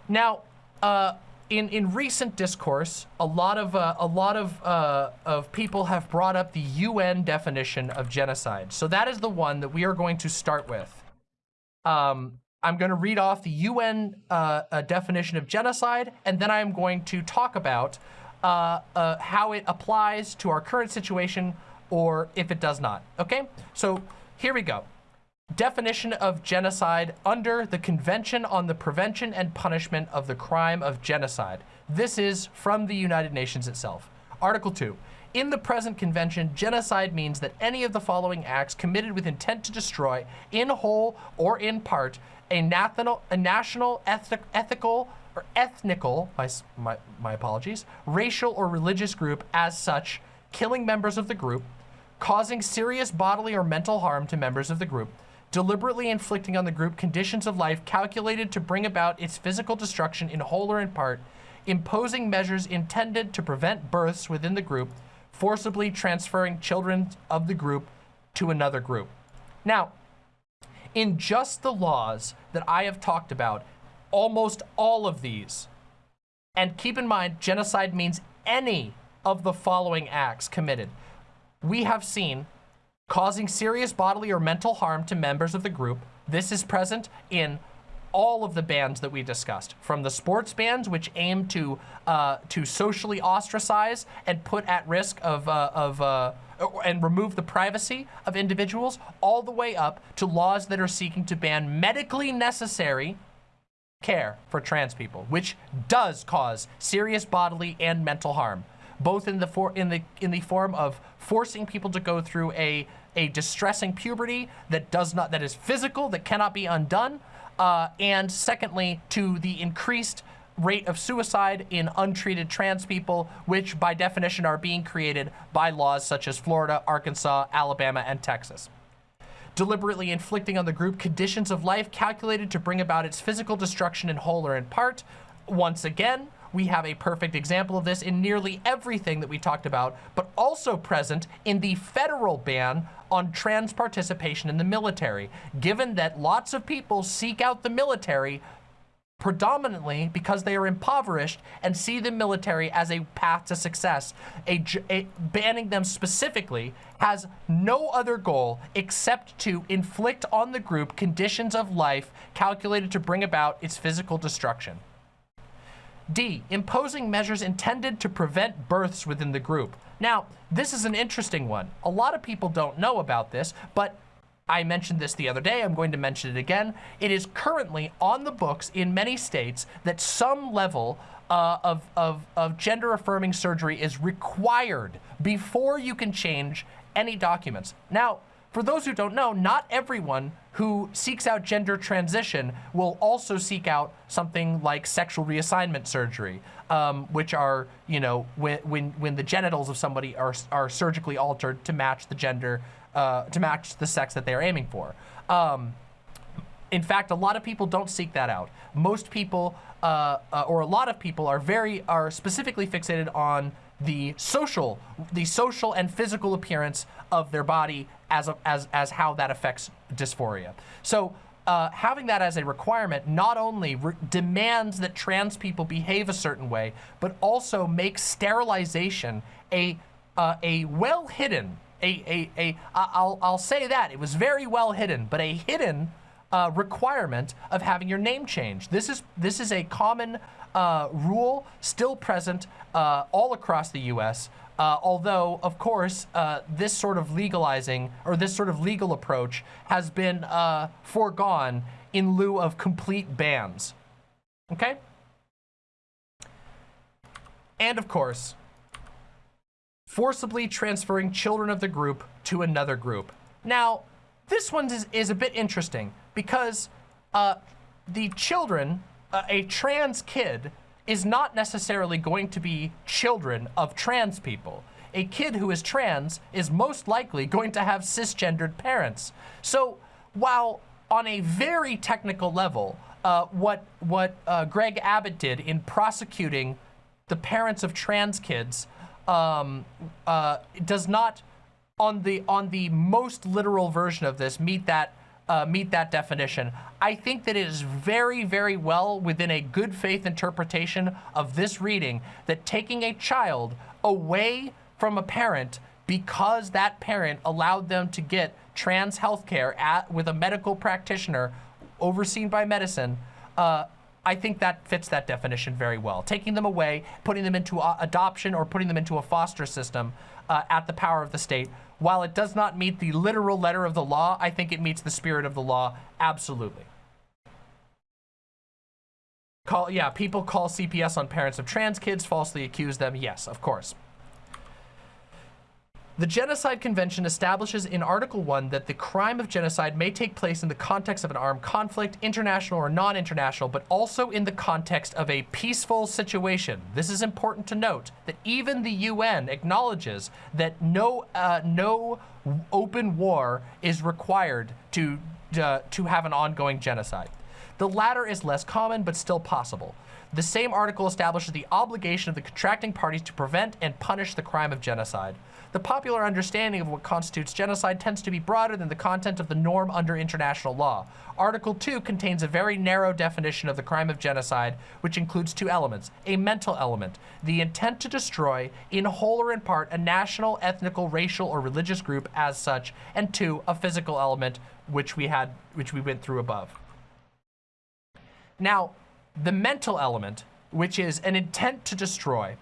now, uh, in in recent discourse, a lot of uh, a lot of uh, of people have brought up the UN definition of genocide. So that is the one that we are going to start with. Um, I'm going to read off the UN uh, uh, definition of genocide, and then I'm going to talk about uh, uh, how it applies to our current situation, or if it does not. Okay, so here we go definition of genocide under the Convention on the Prevention and Punishment of the Crime of Genocide. This is from the United Nations itself. Article 2. In the present convention, genocide means that any of the following acts committed with intent to destroy, in whole or in part, a, national, a national ethical, or ethnical, my, my, my apologies, racial or religious group as such, killing members of the group, causing serious bodily or mental harm to members of the group, deliberately inflicting on the group conditions of life calculated to bring about its physical destruction in whole or in part, imposing measures intended to prevent births within the group, forcibly transferring children of the group to another group. Now, in just the laws that I have talked about, almost all of these, and keep in mind, genocide means any of the following acts committed. We have seen causing serious bodily or mental harm to members of the group. This is present in all of the bans that we discussed, from the sports bans, which aim to uh, to socially ostracize and put at risk of uh, of uh, and remove the privacy of individuals, all the way up to laws that are seeking to ban medically necessary care for trans people, which does cause serious bodily and mental harm, both in the for in the in the form of forcing people to go through a a distressing puberty that does not, that is physical, that cannot be undone. Uh, and secondly, to the increased rate of suicide in untreated trans people, which by definition are being created by laws such as Florida, Arkansas, Alabama, and Texas. Deliberately inflicting on the group conditions of life calculated to bring about its physical destruction in whole or in part. Once again, we have a perfect example of this in nearly everything that we talked about, but also present in the federal ban on trans participation in the military, given that lots of people seek out the military predominantly because they are impoverished and see the military as a path to success. A, a, banning them specifically has no other goal except to inflict on the group conditions of life calculated to bring about its physical destruction. D, imposing measures intended to prevent births within the group. Now, this is an interesting one. A lot of people don't know about this, but I mentioned this the other day, I'm going to mention it again. It is currently on the books in many states that some level uh, of, of, of gender affirming surgery is required before you can change any documents. Now, for those who don't know, not everyone who seeks out gender transition will also seek out something like sexual reassignment surgery, um, which are, you know, when, when, when the genitals of somebody are, are surgically altered to match the gender, uh, to match the sex that they are aiming for. Um, in fact, a lot of people don't seek that out. Most people, uh, uh, or a lot of people, are very are specifically fixated on the social, the social and physical appearance of their body as a, as as how that affects dysphoria. So. Uh, having that as a requirement not only re demands that trans people behave a certain way, but also makes sterilization a uh, a well hidden, a, a, a, I'll, I'll say that, it was very well hidden, but a hidden uh, requirement of having your name changed. This is, this is a common uh, rule still present uh, all across the US, uh, although, of course, uh, this sort of legalizing or this sort of legal approach has been uh, foregone in lieu of complete bans. Okay? And of course, forcibly transferring children of the group to another group. Now, this one is, is a bit interesting because uh, the children, uh, a trans kid, is not necessarily going to be children of trans people. A kid who is trans is most likely going to have cisgendered parents. So while on a very technical level, uh, what, what uh, Greg Abbott did in prosecuting the parents of trans kids um, uh, does not, on the, on the most literal version of this, meet that uh, meet that definition. I think that it is very, very well within a good faith interpretation of this reading that taking a child away from a parent because that parent allowed them to get trans health care at, with a medical practitioner overseen by medicine, uh, I think that fits that definition very well. Taking them away, putting them into adoption or putting them into a foster system uh, at the power of the state while it does not meet the literal letter of the law, I think it meets the spirit of the law, absolutely. Call, yeah, people call CPS on parents of trans kids, falsely accuse them. Yes, of course. The Genocide Convention establishes in Article 1 that the crime of genocide may take place in the context of an armed conflict, international or non-international, but also in the context of a peaceful situation. This is important to note that even the UN acknowledges that no, uh, no open war is required to, uh, to have an ongoing genocide. The latter is less common, but still possible. The same article establishes the obligation of the contracting parties to prevent and punish the crime of genocide the popular understanding of what constitutes genocide tends to be broader than the content of the norm under international law. Article 2 contains a very narrow definition of the crime of genocide, which includes two elements. A mental element, the intent to destroy, in whole or in part, a national, ethnical, racial, or religious group as such, and two, a physical element, which we had, which we went through above. Now, the mental element, which is an intent to destroy,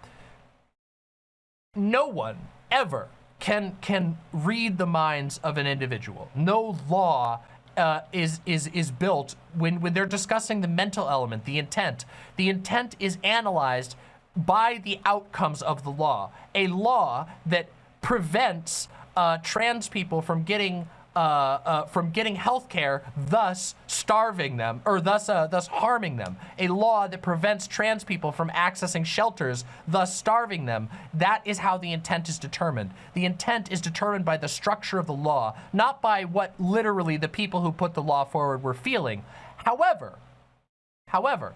no one ever can can read the minds of an individual. No law uh, is is is built when when they're discussing the mental element, the intent. The intent is analyzed by the outcomes of the law. A law that prevents uh, trans people from getting uh, uh, from getting health care, thus starving them, or thus, uh, thus harming them. A law that prevents trans people from accessing shelters, thus starving them. That is how the intent is determined. The intent is determined by the structure of the law, not by what literally the people who put the law forward were feeling. However, however,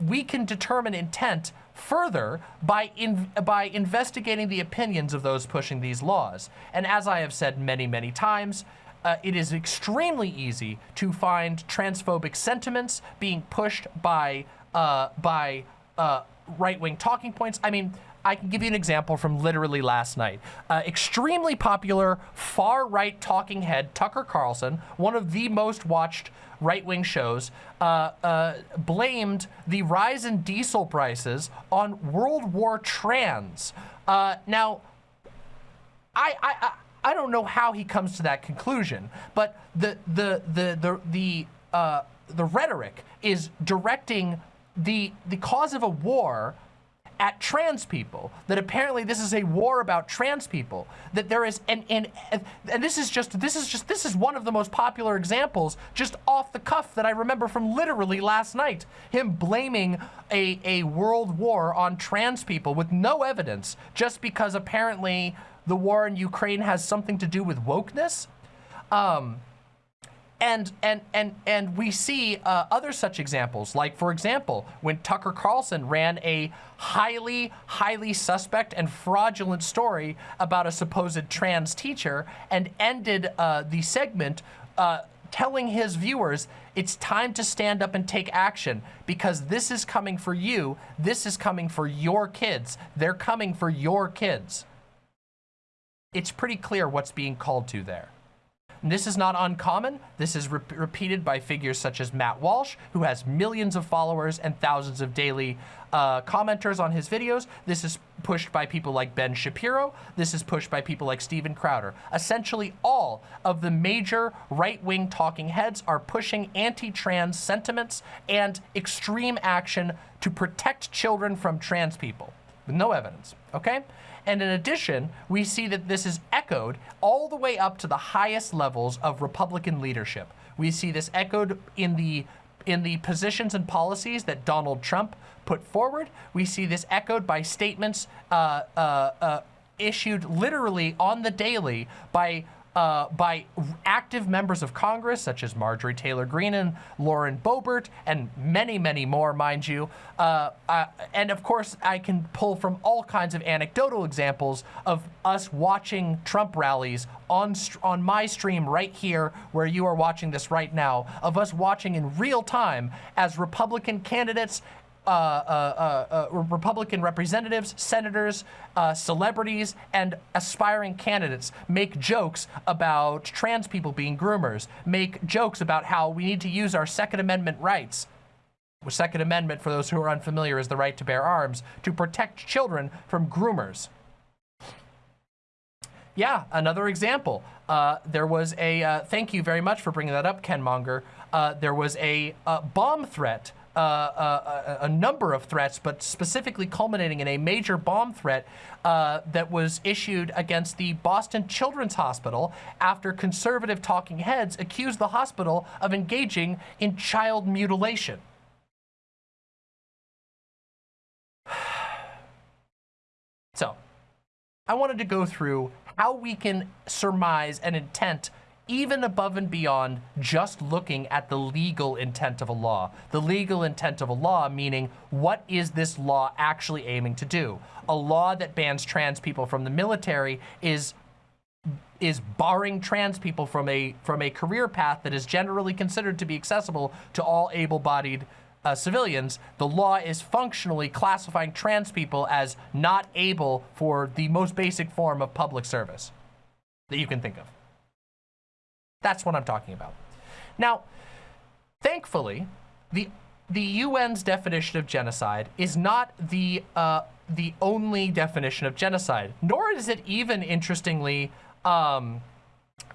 we can determine intent further by, in, by investigating the opinions of those pushing these laws. And as I have said many, many times, uh, it is extremely easy to find transphobic sentiments being pushed by, uh, by uh, right-wing talking points. I mean, I can give you an example from literally last night. Uh, extremely popular far-right talking head Tucker Carlson, one of the most watched right-wing shows, uh, uh, blamed the rise in diesel prices on World War trans. Uh, now, I, I, I don't know how he comes to that conclusion, but the the the the the uh, the rhetoric is directing the the cause of a war at trans people, that apparently this is a war about trans people, that there is, and, and, and this is just, this is just, this is one of the most popular examples just off the cuff that I remember from literally last night. Him blaming a, a world war on trans people with no evidence, just because apparently the war in Ukraine has something to do with wokeness. Um, And and and and we see uh, other such examples, like for example, when Tucker Carlson ran a highly, highly suspect and fraudulent story about a supposed trans teacher and ended uh, the segment uh, telling his viewers it's time to stand up and take action because this is coming for you. This is coming for your kids. They're coming for your kids. It's pretty clear what's being called to there. This is not uncommon. This is re repeated by figures such as Matt Walsh, who has millions of followers and thousands of daily uh, commenters on his videos. This is pushed by people like Ben Shapiro. This is pushed by people like Steven Crowder. Essentially, all of the major right-wing talking heads are pushing anti-trans sentiments and extreme action to protect children from trans people with no evidence, okay? And in addition, we see that this is echoed all the way up to the highest levels of Republican leadership. We see this echoed in the in the positions and policies that Donald Trump put forward. We see this echoed by statements uh, uh, uh, issued literally on the daily by uh, by active members of Congress, such as Marjorie Taylor Greene and Lauren Boebert, and many, many more, mind you. Uh, uh, and of course, I can pull from all kinds of anecdotal examples of us watching Trump rallies on, on my stream right here, where you are watching this right now, of us watching in real time as Republican candidates Republican representatives, senators, uh, celebrities, and aspiring candidates make jokes about trans people being groomers, make jokes about how we need to use our Second Amendment rights. The Second Amendment, for those who are unfamiliar, is the right to bear arms to protect children from groomers. Yeah, another example. Uh, there was a, uh, thank you very much for bringing that up, Ken Monger. Uh, there was a bomb threat uh, uh, a, a, number of threats, but specifically culminating in a major bomb threat uh, that was issued against the Boston Children's Hospital after conservative talking heads accused the hospital of engaging in child mutilation. So, I wanted to go through how we can surmise an intent even above and beyond just looking at the legal intent of a law. The legal intent of a law meaning what is this law actually aiming to do? A law that bans trans people from the military is is barring trans people from a from a career path that is generally considered to be accessible to all able-bodied uh, civilians, the law is functionally classifying trans people as not able for the most basic form of public service that you can think of. That's what I'm talking about. Now, thankfully, the the UN's definition of genocide is not the uh, the only definition of genocide, nor is it even, interestingly, um,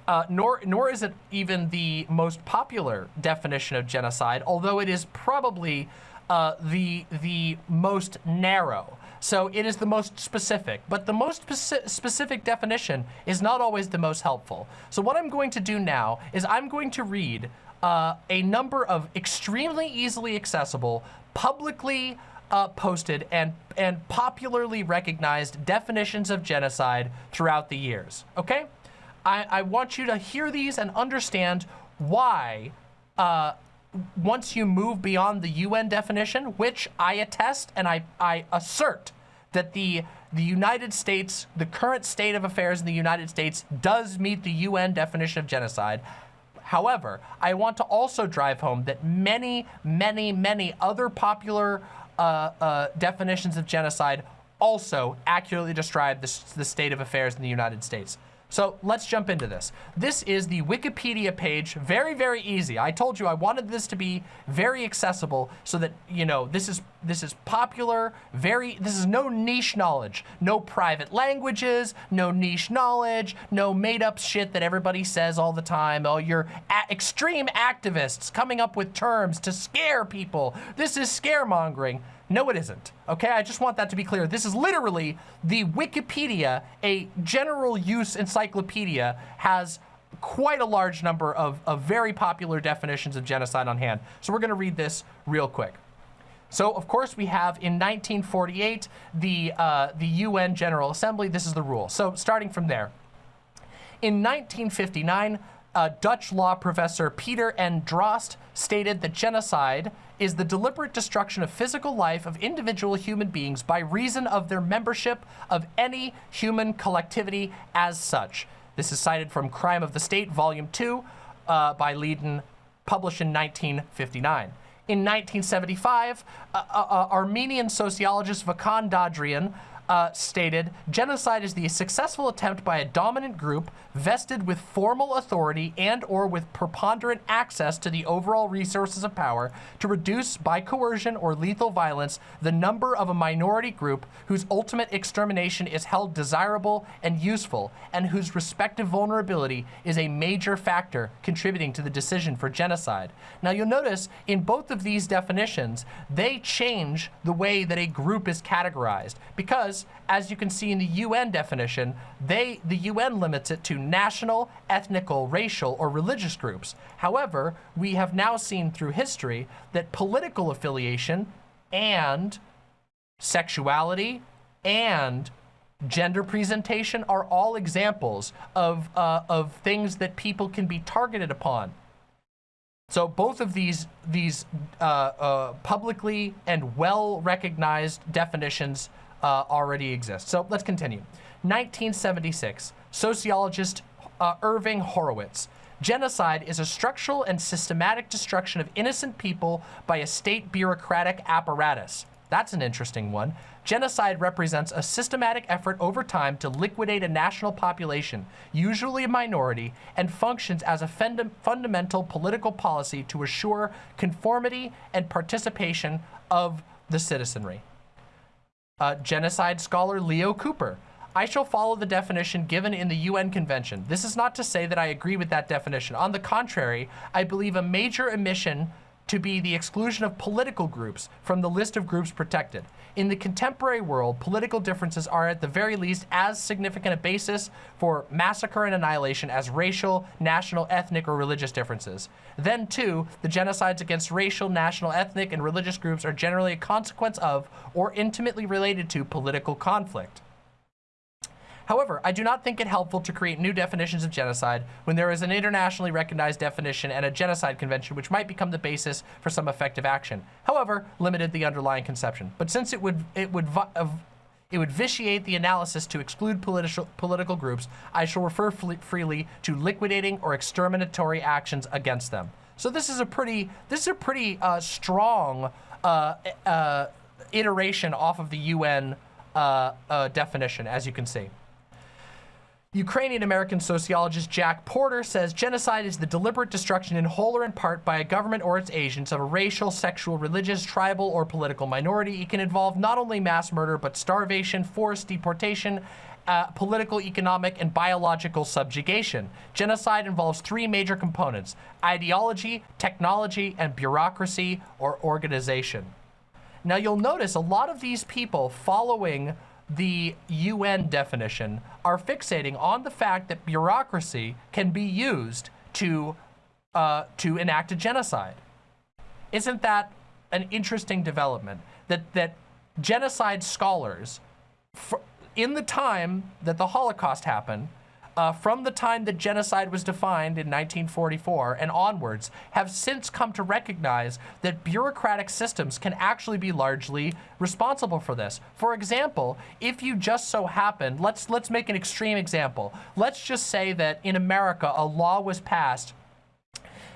uh, nor nor is it even the most popular definition of genocide, although it is probably uh, the the most narrow. So it is the most specific, but the most speci specific definition is not always the most helpful. So what I'm going to do now is I'm going to read uh, a number of extremely easily accessible, publicly uh, posted and, and popularly recognized definitions of genocide throughout the years, okay? I, I want you to hear these and understand why uh, once you move beyond the UN definition, which I attest and I, I assert that the, the United States, the current state of affairs in the United States does meet the UN definition of genocide. However, I want to also drive home that many, many, many other popular uh, uh, definitions of genocide also accurately describe the, the state of affairs in the United States. So let's jump into this. This is the Wikipedia page, very, very easy. I told you I wanted this to be very accessible so that, you know, this is this is popular, very, this is no niche knowledge, no private languages, no niche knowledge, no made up shit that everybody says all the time. Oh, you're extreme activists coming up with terms to scare people. This is scaremongering. No, it isn't. Okay, I just want that to be clear. This is literally the Wikipedia, a general use encyclopedia, has quite a large number of, of very popular definitions of genocide on hand. So we're gonna read this real quick. So, of course, we have in 1948, the, uh, the UN General Assembly, this is the rule. So starting from there. In 1959, uh, Dutch law professor Peter N. Drost stated that genocide is the deliberate destruction of physical life of individual human beings by reason of their membership of any human collectivity as such. This is cited from Crime of the State, Volume 2, uh, by Leiden, published in 1959. In 1975, uh, uh, uh, Armenian sociologist Vahakn Dadrian uh, stated, genocide is the successful attempt by a dominant group vested with formal authority and or with preponderant access to the overall resources of power to reduce by coercion or lethal violence the number of a minority group whose ultimate extermination is held desirable and useful and whose respective vulnerability is a major factor contributing to the decision for genocide. Now you'll notice in both of these definitions, they change the way that a group is categorized because as you can see in the UN definition, they the UN limits it to national, ethnical, racial, or religious groups. However, we have now seen through history that political affiliation and sexuality and gender presentation are all examples of, uh, of things that people can be targeted upon. So both of these these uh, uh, publicly and well recognized definitions uh, already exist. So let's continue. 1976, sociologist uh, Irving Horowitz. Genocide is a structural and systematic destruction of innocent people by a state bureaucratic apparatus. That's an interesting one. Genocide represents a systematic effort over time to liquidate a national population, usually a minority, and functions as a funda fundamental political policy to assure conformity and participation of the citizenry. Uh, genocide scholar Leo Kuper. I shall follow the definition given in the UN Convention. This is not to say that I agree with that definition. On the contrary, I believe a major omission to be the exclusion of political groups from the list of groups protected. In the contemporary world, political differences are at the very least as significant a basis for massacre and annihilation as racial, national, ethnic, or religious differences. Then too, the genocides against racial, national, ethnic, and religious groups are generally a consequence of or intimately related to political conflict. However, I do not think it helpful to create new definitions of genocide when there is an internationally recognized definition and a genocide convention which might become the basis for some effective action. However, limited the underlying conception. But since it would it would it would vitiate the analysis to exclude political political groups, I shall refer freely to liquidating or exterminatory actions against them. So this is a pretty this is a pretty uh, strong uh, uh, iteration off of the UN uh, uh, definition, as you can see. Ukrainian-American sociologist Jack Porter says genocide is the deliberate destruction in whole or in part by a government or its agents of a racial, sexual, religious, tribal, or political minority. It can involve not only mass murder, but starvation, forced deportation, uh, political, economic, and biological subjugation. Genocide involves three major components, ideology, technology, and bureaucracy or organization. Now you'll notice a lot of these people following the UN definition are fixating on the fact that bureaucracy can be used to, uh, to enact a genocide. Isn't that an interesting development? That, that genocide scholars, in the time that the Holocaust happened, uh, from the time that genocide was defined in 1944 and onwards have since come to recognize that bureaucratic systems can actually be largely responsible for this. For example, if you just so happen, let's, let's make an extreme example. Let's just say that in America, a law was passed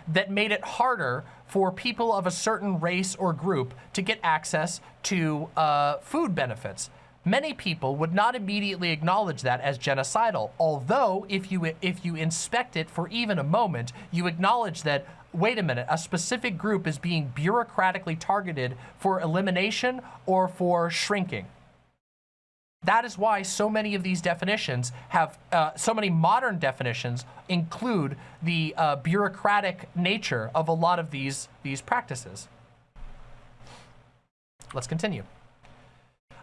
that made it harder for people of a certain race or group to get access to uh, food benefits. Many people would not immediately acknowledge that as genocidal, although if you, if you inspect it for even a moment, you acknowledge that, wait a minute, a specific group is being bureaucratically targeted for elimination or for shrinking. That is why so many of these definitions have, uh, so many modern definitions include the uh, bureaucratic nature of a lot of these, these practices. Let's continue.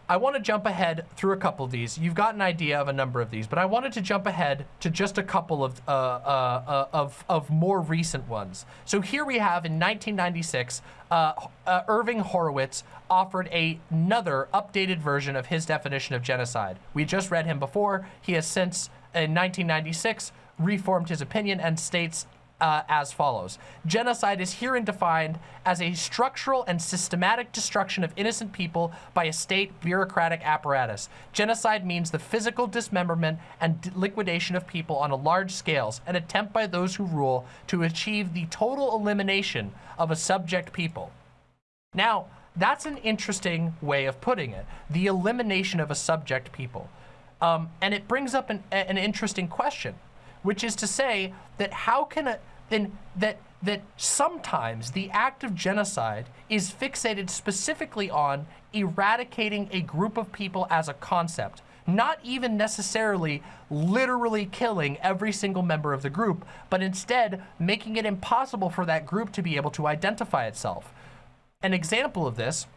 I want to jump ahead through a couple of these. You've got an idea of a number of these, but I wanted to jump ahead to just a couple of, uh, uh, uh, of, of more recent ones. So here we have in 1996, uh, uh, Irving Horowitz offered a, another updated version of his definition of genocide. We just read him before. He has since, in 1996, reformed his opinion and states uh, as follows. Genocide is herein defined as a structural and systematic destruction of innocent people by a state bureaucratic apparatus. Genocide means the physical dismemberment and liquidation of people on a large scales, an attempt by those who rule to achieve the total elimination of a subject people. Now, that's an interesting way of putting it, the elimination of a subject people. Um, and it brings up an, an interesting question which is to say that how can a then that that sometimes the act of genocide is fixated specifically on eradicating a group of people as a concept, not even necessarily literally killing every single member of the group, but instead making it impossible for that group to be able to identify itself. An example of this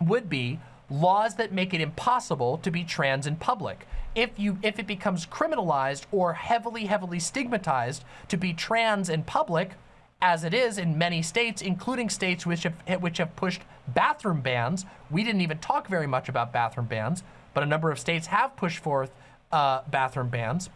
would be laws that make it impossible to be trans in public. If you if it becomes criminalized or heavily heavily stigmatized to be trans in public, as it is in many states, including states which have which have pushed bathroom bans. We didn't even talk very much about bathroom bans, but a number of states have pushed forth uh, bathroom bans.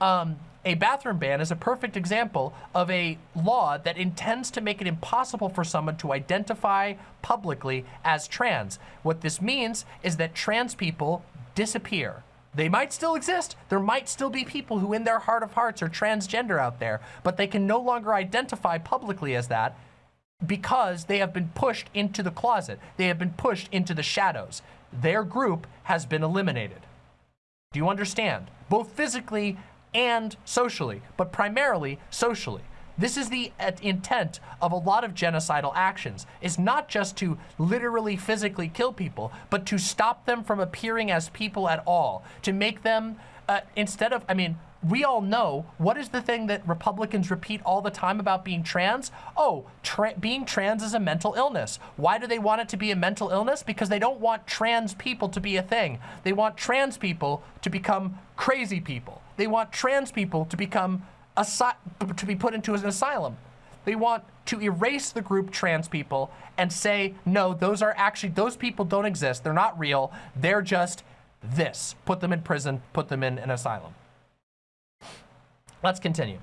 Um, a bathroom ban is a perfect example of a law that intends to make it impossible for someone to identify publicly as trans. What this means is that trans people disappear. They might still exist. There might still be people who in their heart of hearts are transgender out there, but they can no longer identify publicly as that because they have been pushed into the closet. They have been pushed into the shadows. Their group has been eliminated. Do you understand? Both physically and socially, but primarily socially. This is the uh, intent of a lot of genocidal actions, is not just to literally physically kill people, but to stop them from appearing as people at all, to make them, uh, instead of, I mean, we all know what is the thing that Republicans repeat all the time about being trans? Oh, tra being trans is a mental illness. Why do they want it to be a mental illness? Because they don't want trans people to be a thing. They want trans people to become crazy people. They want trans people to become to be put into an asylum. They want to erase the group trans people and say, no, those are actually, those people don't exist. They're not real. They're just this. Put them in prison, put them in an asylum. Let's continue.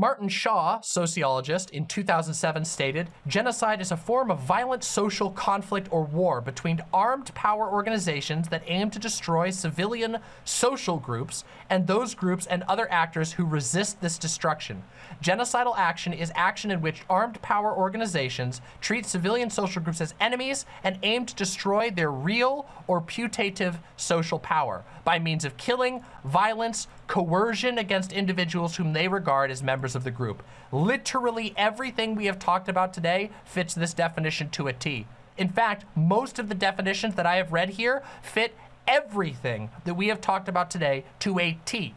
Martin Shaw, sociologist, in 2007 stated, genocide is a form of violent social conflict or war between armed power organizations that aim to destroy civilian social groups and those groups and other actors who resist this destruction. Genocidal action is action in which armed power organizations treat civilian social groups as enemies and aim to destroy their real or putative social power by means of killing, violence, coercion against individuals whom they regard as members of the group. Literally everything we have talked about today fits this definition to a T. In fact, most of the definitions that I have read here fit everything that we have talked about today to a T.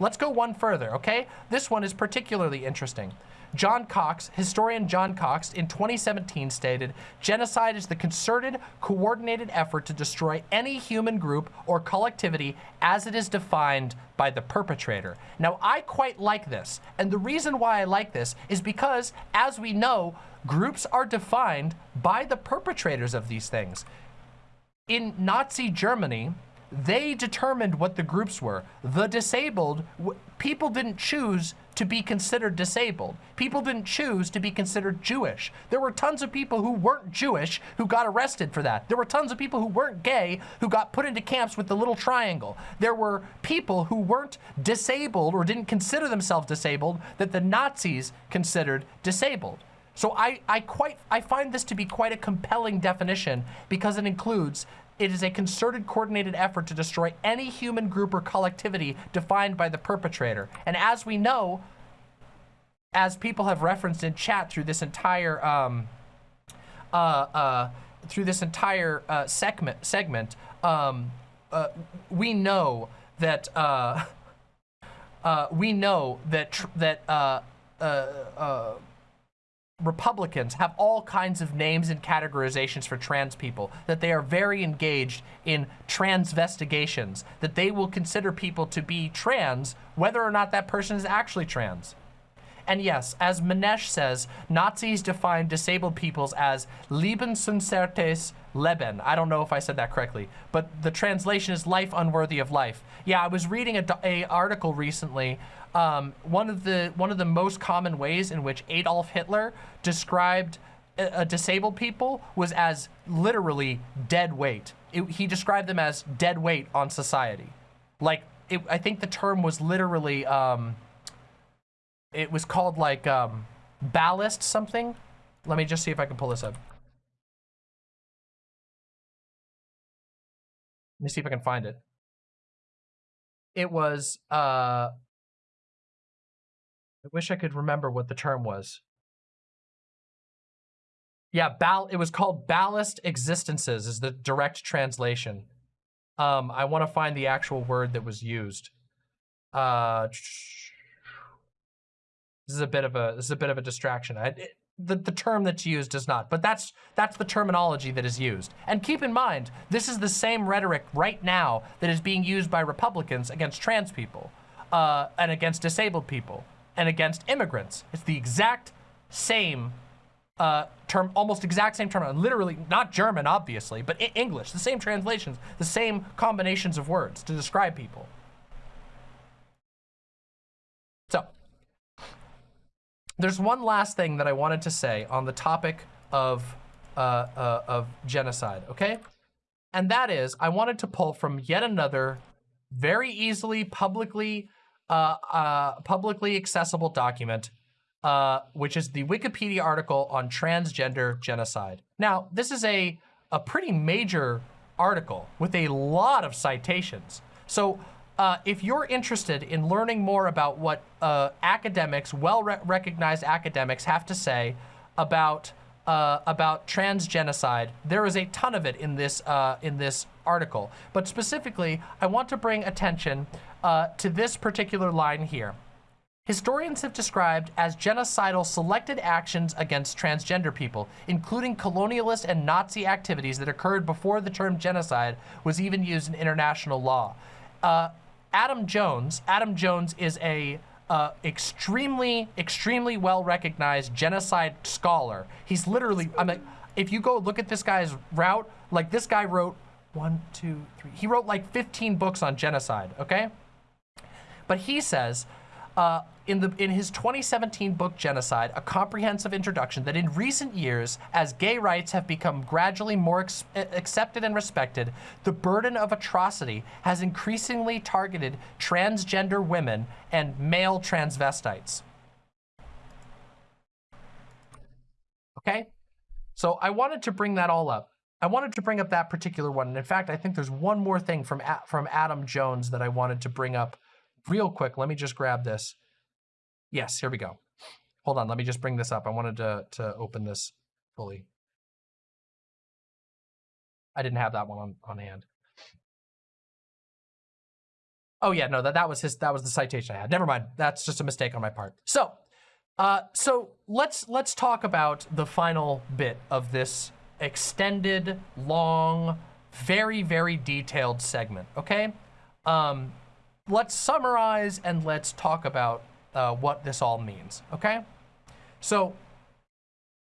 Let's go one further, okay? This one is particularly interesting. John Cox, historian John Cox, in 2017 stated, genocide is the concerted, coordinated effort to destroy any human group or collectivity as it is defined by the perpetrator. Now, I quite like this, and the reason why I like this is because, as we know, groups are defined by the perpetrators of these things. In Nazi Germany, they determined what the groups were. The disabled, people didn't choose to be considered disabled. People didn't choose to be considered Jewish. There were tons of people who weren't Jewish who got arrested for that. There were tons of people who weren't gay who got put into camps with the little triangle. There were people who weren't disabled or didn't consider themselves disabled that the Nazis considered disabled. So I, I quite I find this to be quite a compelling definition because it includes it is a concerted, coordinated effort to destroy any human group or collectivity defined by the perpetrator. And as we know, as people have referenced in chat through this entire um, uh, uh, through this entire uh, segment, segment um, uh, we know that uh, uh, we know that that Republicans have all kinds of names and categorizations for trans people, that they are very engaged in transvestigations, that they will consider people to be trans whether or not that person is actually trans. And yes, as Manesh says, Nazis defined disabled peoples as Lebensunwertes Leben. I don't know if I said that correctly, but the translation is life unworthy of life. Yeah, I was reading a, a article recently. Um, one of the one of the most common ways in which Adolf Hitler described a, a disabled people was as literally dead weight. It, he described them as dead weight on society. Like, it, I think the term was literally, um, it was called like um, ballast something. Let me just see if I can pull this up. Let me see if I can find it. It was, uh, I wish I could remember what the term was. Yeah, ball. It was called ballast existences is the direct translation. Um, I want to find the actual word that was used. Uh, this is a bit of a this is a bit of a distraction. I, it, the the term that's used does not, but that's that's the terminology that is used. And keep in mind, this is the same rhetoric right now that is being used by Republicans against trans people, uh, and against disabled people, and against immigrants. It's the exact same uh, term, almost exact same term, literally not German, obviously, but English, the same translations, the same combinations of words to describe people. So, there's one last thing that I wanted to say on the topic of, uh, uh, of genocide, okay? And that is, I wanted to pull from yet another very easily publicly, uh, uh publicly accessible document uh, which is the Wikipedia article on transgender genocide. Now, this is a, a pretty major article with a lot of citations. So uh, if you're interested in learning more about what uh, academics, well-recognized academics have to say about uh, about trans genocide, there is a ton of it in this uh, in this article. But specifically, I want to bring attention uh, to this particular line here historians have described as genocidal selected actions against transgender people, including colonialist and Nazi activities that occurred before the term genocide was even used in international law. Uh, Adam Jones, Adam Jones is a uh, extremely, extremely well-recognized genocide scholar. He's literally, I mean, if you go look at this guy's route, like this guy wrote one, two, three, he wrote like 15 books on genocide, okay? But he says uh, in, the, in his 2017 book, Genocide, a comprehensive introduction that in recent years, as gay rights have become gradually more accepted and respected, the burden of atrocity has increasingly targeted transgender women and male transvestites. Okay? So I wanted to bring that all up. I wanted to bring up that particular one. And in fact, I think there's one more thing from, from Adam Jones that I wanted to bring up real quick, let me just grab this. Yes, here we go. Hold on, let me just bring this up. I wanted to, to open this fully. I didn't have that one on, on hand. Oh yeah, no, that, that was his, that was the citation I had. Never mind, that's just a mistake on my part. So, uh, so let's, let's talk about the final bit of this extended, long, very, very detailed segment, okay? Um, let's summarize and let's talk about uh, what this all means, okay? So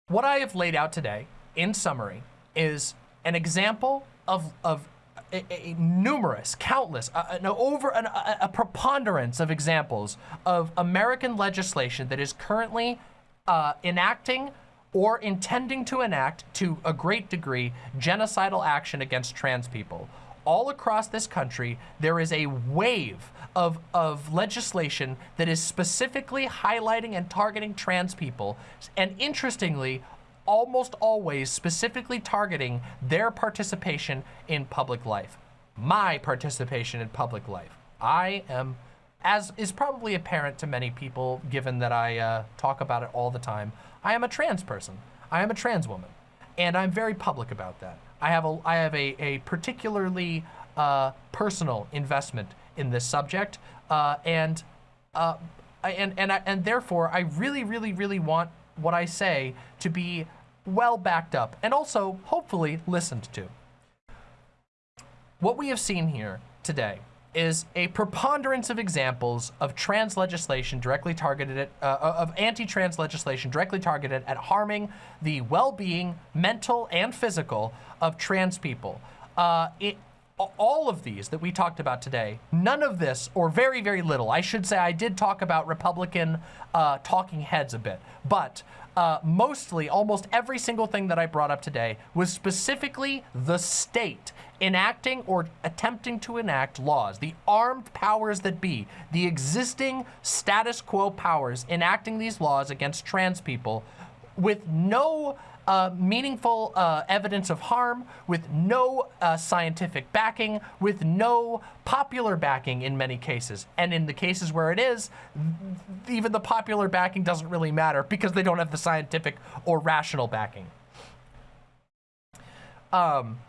what I have laid out today in summary is an example of, of a, a numerous, countless, uh, an over an, a, a, preponderance of examples of American legislation that is currently uh, enacting or intending to enact to a great degree genocidal action against trans people all across this country, there is a wave of, of legislation that is specifically highlighting and targeting trans people. And interestingly, almost always specifically targeting their participation in public life. My participation in public life. I am, as is probably apparent to many people, given that I uh, talk about it all the time, I am a trans person. I am a trans woman. And I'm very public about that. I have a, I have a, a particularly uh, personal investment in this subject, uh, and, uh, and, and, I, and therefore I really, really, really want what I say to be well backed up and also hopefully listened to. What we have seen here today is a preponderance of examples of trans legislation directly targeted at, uh, of anti-trans legislation directly targeted at harming the well-being, mental and physical, of trans people. Uh, it, all of these that we talked about today, none of this, or very, very little, I should say I did talk about Republican uh, talking heads a bit, but uh, mostly, almost every single thing that I brought up today was specifically the state enacting or attempting to enact laws, the armed powers that be, the existing status quo powers enacting these laws against trans people with no uh, meaningful uh, evidence of harm, with no uh, scientific backing, with no popular backing in many cases. And in the cases where it is, even the popular backing doesn't really matter because they don't have the scientific or rational backing. Um,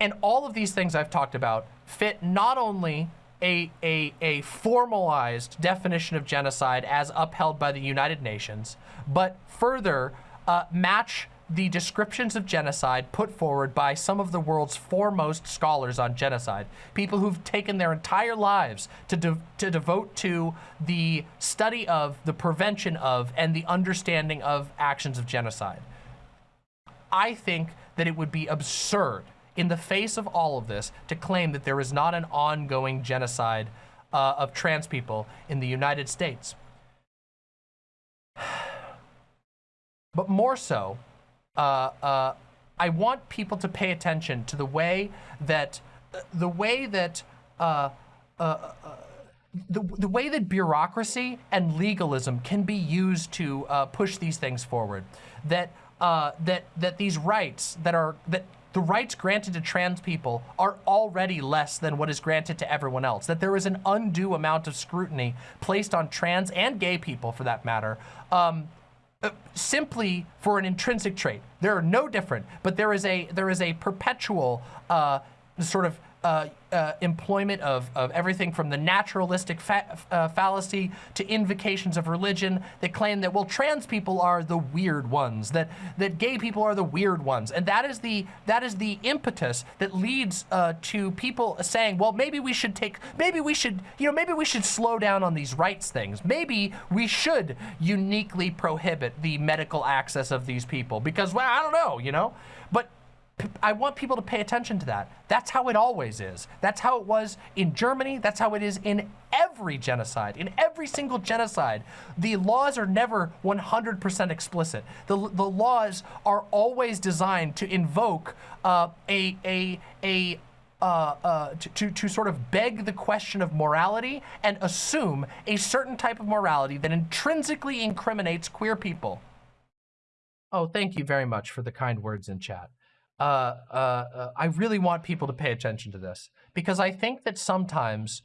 and all of these things I've talked about fit not only a, a, a formalized definition of genocide as upheld by the United Nations, but further uh, match the descriptions of genocide put forward by some of the world's foremost scholars on genocide, people who've taken their entire lives to, de to devote to the study of, the prevention of, and the understanding of actions of genocide. I think that it would be absurd in the face of all of this, to claim that there is not an ongoing genocide uh, of trans people in the United States. But more so, uh, uh, I want people to pay attention to the way that, the way that, uh, uh, uh, the, the way that bureaucracy and legalism can be used to push these things forward. That, that, that these rights that are, that the rights granted to trans people are already less than what is granted to everyone else. That there is an undue amount of scrutiny placed on trans and gay people, for that matter, um, uh, simply for an intrinsic trait. They're no different, but there is a there is a perpetual uh, sort of uh, uh, employment of, of everything from the naturalistic fa uh, fallacy to invocations of religion that claim that, well, trans people are the weird ones, that, that gay people are the weird ones. And that is the, that is the impetus that leads uh, to people saying, well, maybe we should take, maybe we should, you know, maybe we should slow down on these rights things. Maybe we should uniquely prohibit the medical access of these people because, well, I don't know, you know? I want people to pay attention to that. That's how it always is. That's how it was in Germany. That's how it is in every genocide. In every single genocide, the laws are never 100% explicit. The, the laws are always designed to invoke uh, a, a, a uh, uh, to, to, to, sort of beg the question of morality and assume a certain type of morality that intrinsically incriminates queer people. Oh, thank you very much for the kind words in chat uh, uh, uh, I really want people to pay attention to this because I think that sometimes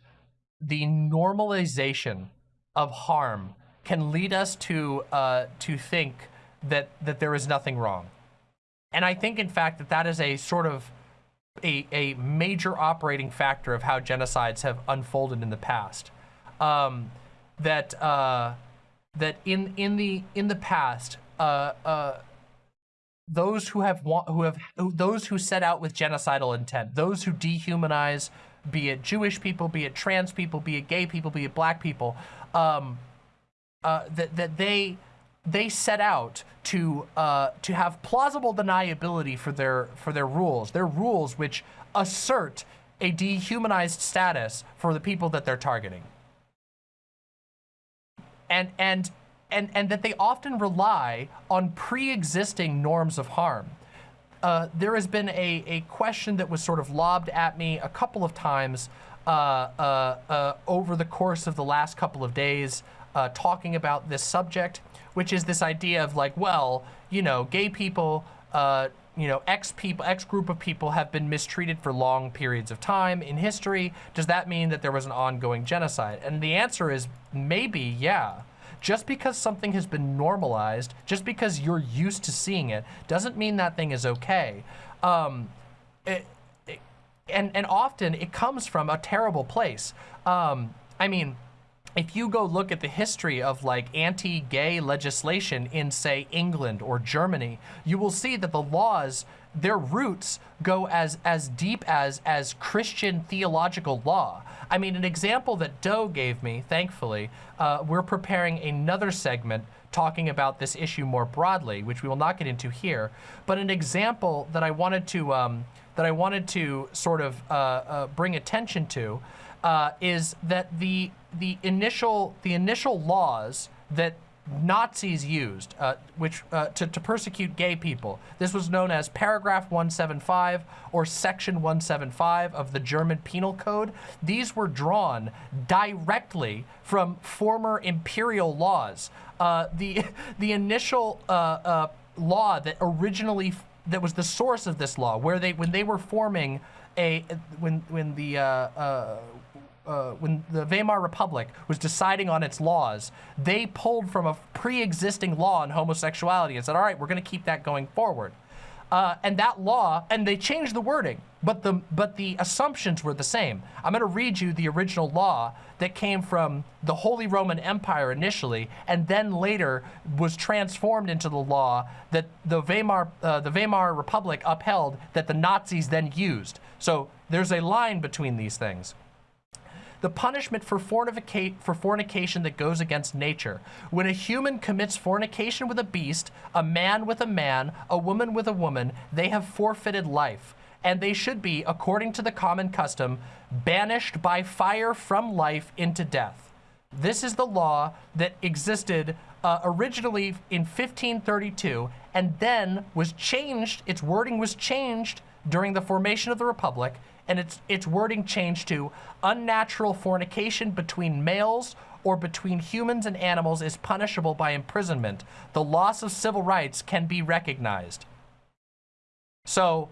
the normalization of harm can lead us to uh, to think that that there is nothing wrong, and I think in fact that that is a sort of a, a major operating factor of how genocides have unfolded in the past. Um, that uh, that in in the in the past. Those who have who have those who set out with genocidal intent, those who dehumanize, be it Jewish people, be it trans people, be it gay people, be it black people, um, uh, that that they they set out to uh, to have plausible deniability for their for their rules, their rules which assert a dehumanized status for the people that they're targeting. And and and, and that they often rely on pre-existing norms of harm. Uh, there has been a, a question that was sort of lobbed at me a couple of times uh, uh, uh over the course of the last couple of days uh, talking about this subject, which is this idea of like, well, you know, gay people, uh, you know, X people, X group of people have been mistreated for long periods of time in history. Does that mean that there was an ongoing genocide? And the answer is maybe, yeah. Just because something has been normalized, just because you're used to seeing it, doesn't mean that thing is okay. Um, it, and, and often it comes from a terrible place. Um, I mean, if you go look at the history of like anti-gay legislation in say England or Germany, you will see that the laws their roots go as as deep as as Christian theological law. I mean, an example that Doe gave me, thankfully, uh, we're preparing another segment talking about this issue more broadly, which we will not get into here. But an example that I wanted to um, that I wanted to sort of uh, uh, bring attention to uh, is that the the initial the initial laws that Nazis used, uh, which uh, to, to persecute gay people. This was known as Paragraph 175 or Section 175 of the German Penal Code. These were drawn directly from former imperial laws. Uh, the the initial uh, uh, law that originally that was the source of this law, where they when they were forming a when when the uh, when the Weimar Republic was deciding on its laws, they pulled from a pre-existing law on homosexuality and said, all right, we're going to keep that going forward. Uh, and that law, and they changed the wording, but the but the assumptions were the same. I'm going to read you the original law that came from the Holy Roman Empire initially, and then later was transformed into the law that the Weimar uh, the Weimar Republic upheld that the Nazis then used. So there's a line between these things the punishment for, fornicate, for fornication that goes against nature. When a human commits fornication with a beast, a man with a man, a woman with a woman, they have forfeited life. And they should be, according to the common custom, banished by fire from life into death. This is the law that existed uh, originally in 1532 and then was changed, its wording was changed during the formation of the Republic and its, its wording changed to unnatural fornication between males or between humans and animals is punishable by imprisonment. The loss of civil rights can be recognized. So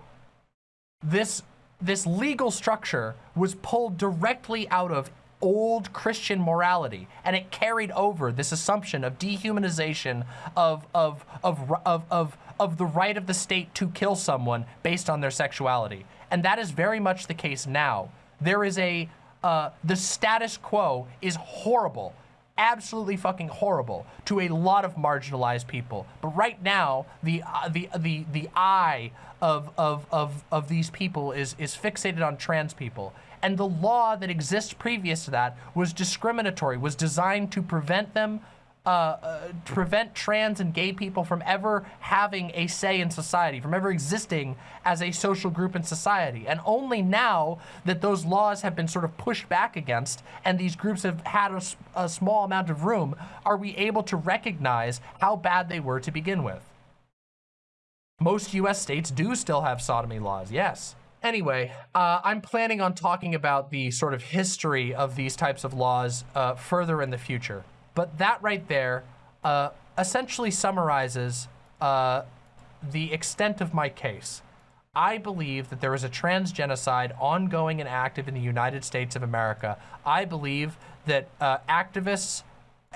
this, this legal structure was pulled directly out of old Christian morality, and it carried over this assumption of dehumanization of, of, of, of, of, of the right of the state to kill someone based on their sexuality. And that is very much the case now. There is a, uh, the status quo is horrible, absolutely fucking horrible to a lot of marginalized people. But right now, the, uh, the, the, the eye of, of, of, of these people is, is fixated on trans people. And the law that exists previous to that was discriminatory, was designed to prevent them uh, uh, prevent trans and gay people from ever having a say in society, from ever existing as a social group in society. And only now that those laws have been sort of pushed back against and these groups have had a, a small amount of room, are we able to recognize how bad they were to begin with. Most US states do still have sodomy laws, yes. Anyway, uh, I'm planning on talking about the sort of history of these types of laws uh, further in the future. But that right there uh, essentially summarizes uh, the extent of my case. I believe that there is a trans genocide ongoing and active in the United States of America. I believe that uh, activists,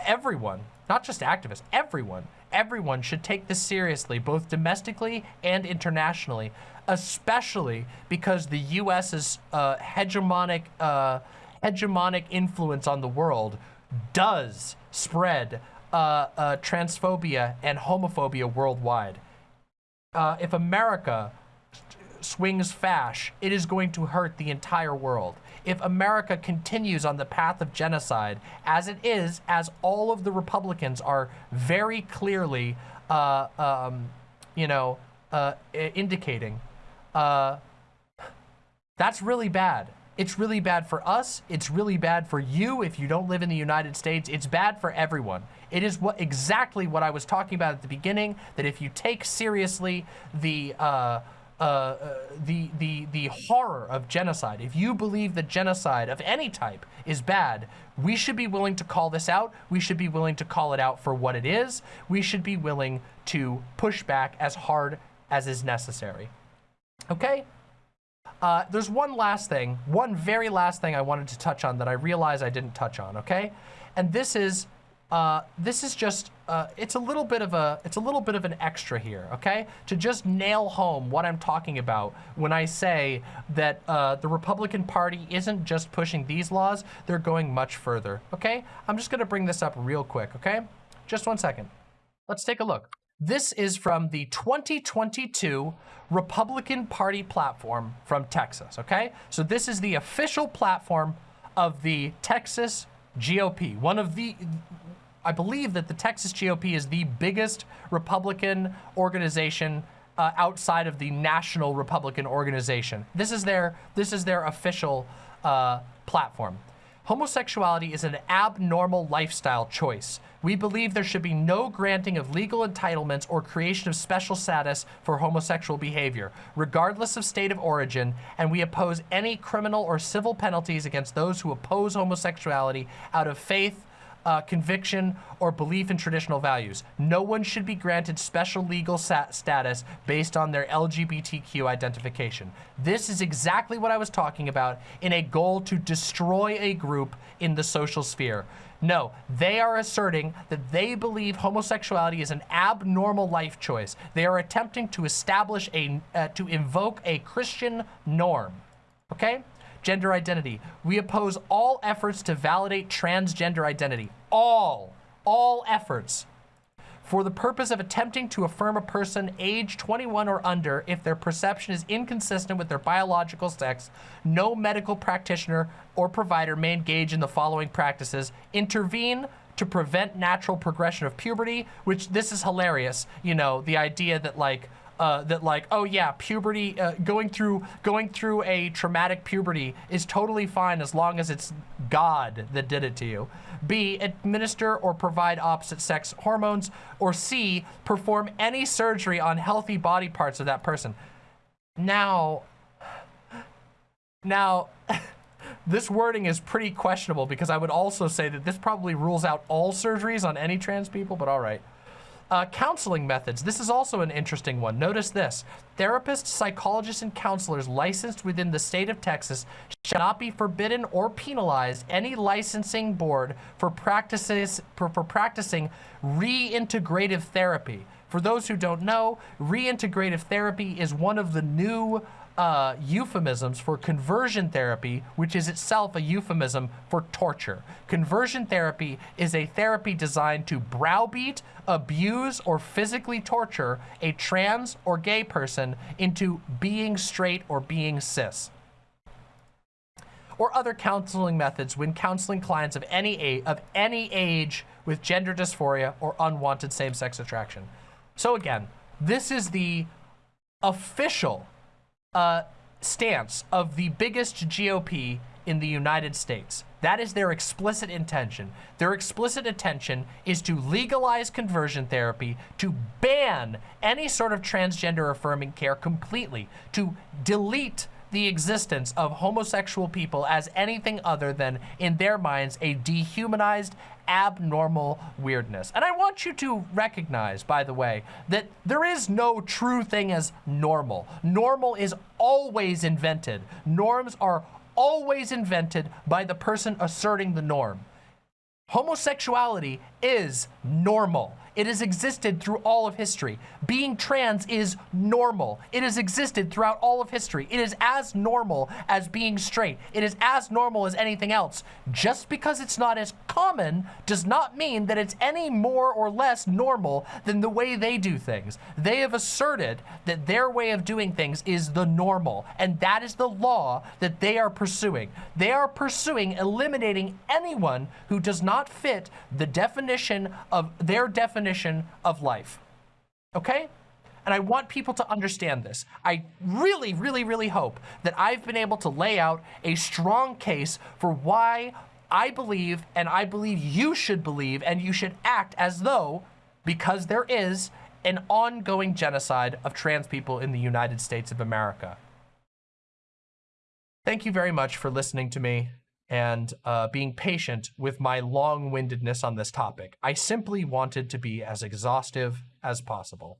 everyone, not just activists, everyone, everyone should take this seriously, both domestically and internationally, especially because the US's uh, hegemonic, uh, hegemonic influence on the world does spread uh, uh, transphobia and homophobia worldwide. Uh, if America swings fash, it is going to hurt the entire world. If America continues on the path of genocide, as it is, as all of the Republicans are very clearly, uh, um, you know, uh, indicating, uh, that's really bad. It's really bad for us. It's really bad for you if you don't live in the United States. It's bad for everyone. It is what exactly what I was talking about at the beginning, that if you take seriously the, uh, uh, uh, the, the, the horror of genocide, if you believe that genocide of any type is bad, we should be willing to call this out. We should be willing to call it out for what it is. We should be willing to push back as hard as is necessary. Okay? Uh, there's one last thing, one very last thing I wanted to touch on that I realize I didn't touch on, okay? And this is uh, this is just, uh, it's a little bit of a, it's a little bit of an extra here, okay? To just nail home what I'm talking about when I say that uh, the Republican Party isn't just pushing these laws, they're going much further, okay? I'm just gonna bring this up real quick, okay? Just one second. Let's take a look. This is from the 2022 Republican Party platform from Texas, okay? So this is the official platform of the Texas GOP, one of the, I believe that the Texas GOP is the biggest Republican organization uh, outside of the national Republican organization. This is their, this is their official uh, platform. Homosexuality is an abnormal lifestyle choice. We believe there should be no granting of legal entitlements or creation of special status for homosexual behavior, regardless of state of origin, and we oppose any criminal or civil penalties against those who oppose homosexuality out of faith, uh, conviction, or belief in traditional values. No one should be granted special legal status based on their LGBTQ identification. This is exactly what I was talking about in a goal to destroy a group in the social sphere. No, they are asserting that they believe homosexuality is an abnormal life choice. They are attempting to establish a, uh, to invoke a Christian norm, okay? gender identity. We oppose all efforts to validate transgender identity. All, all efforts for the purpose of attempting to affirm a person age 21 or under if their perception is inconsistent with their biological sex, no medical practitioner or provider may engage in the following practices. Intervene to prevent natural progression of puberty, which this is hilarious. You know, the idea that like, uh, that like, oh yeah, puberty, uh, going through going through a traumatic puberty is totally fine as long as it's God that did it to you. B, administer or provide opposite sex hormones. Or C, perform any surgery on healthy body parts of that person. Now, now, this wording is pretty questionable because I would also say that this probably rules out all surgeries on any trans people, but all right. Uh, counseling methods. This is also an interesting one. Notice this. Therapists, psychologists, and counselors licensed within the state of Texas shall not be forbidden or penalized any licensing board for practices for, for practicing reintegrative therapy. For those who don't know, reintegrative therapy is one of the new uh, euphemisms for conversion therapy, which is itself a euphemism for torture. Conversion therapy is a therapy designed to browbeat, abuse, or physically torture a trans or gay person into being straight or being cis or other counseling methods when counseling clients of any age, of any age with gender dysphoria or unwanted same-sex attraction. So again, this is the official uh, stance of the biggest GOP in the United States. That is their explicit intention. Their explicit intention is to legalize conversion therapy, to ban any sort of transgender affirming care completely, to delete the existence of homosexual people as anything other than, in their minds, a dehumanized, abnormal weirdness. And I want you to recognize, by the way, that there is no true thing as normal. Normal is always invented. Norms are always invented by the person asserting the norm. Homosexuality is normal. It has existed through all of history. Being trans is normal. It has existed throughout all of history. It is as normal as being straight. It is as normal as anything else. Just because it's not as common does not mean that it's any more or less normal than the way they do things. They have asserted that their way of doing things is the normal, and that is the law that they are pursuing. They are pursuing eliminating anyone who does not fit the definition of their definition definition of life. Okay? And I want people to understand this. I really, really, really hope that I've been able to lay out a strong case for why I believe, and I believe you should believe, and you should act as though, because there is an ongoing genocide of trans people in the United States of America. Thank you very much for listening to me and uh, being patient with my long-windedness on this topic. I simply wanted to be as exhaustive as possible.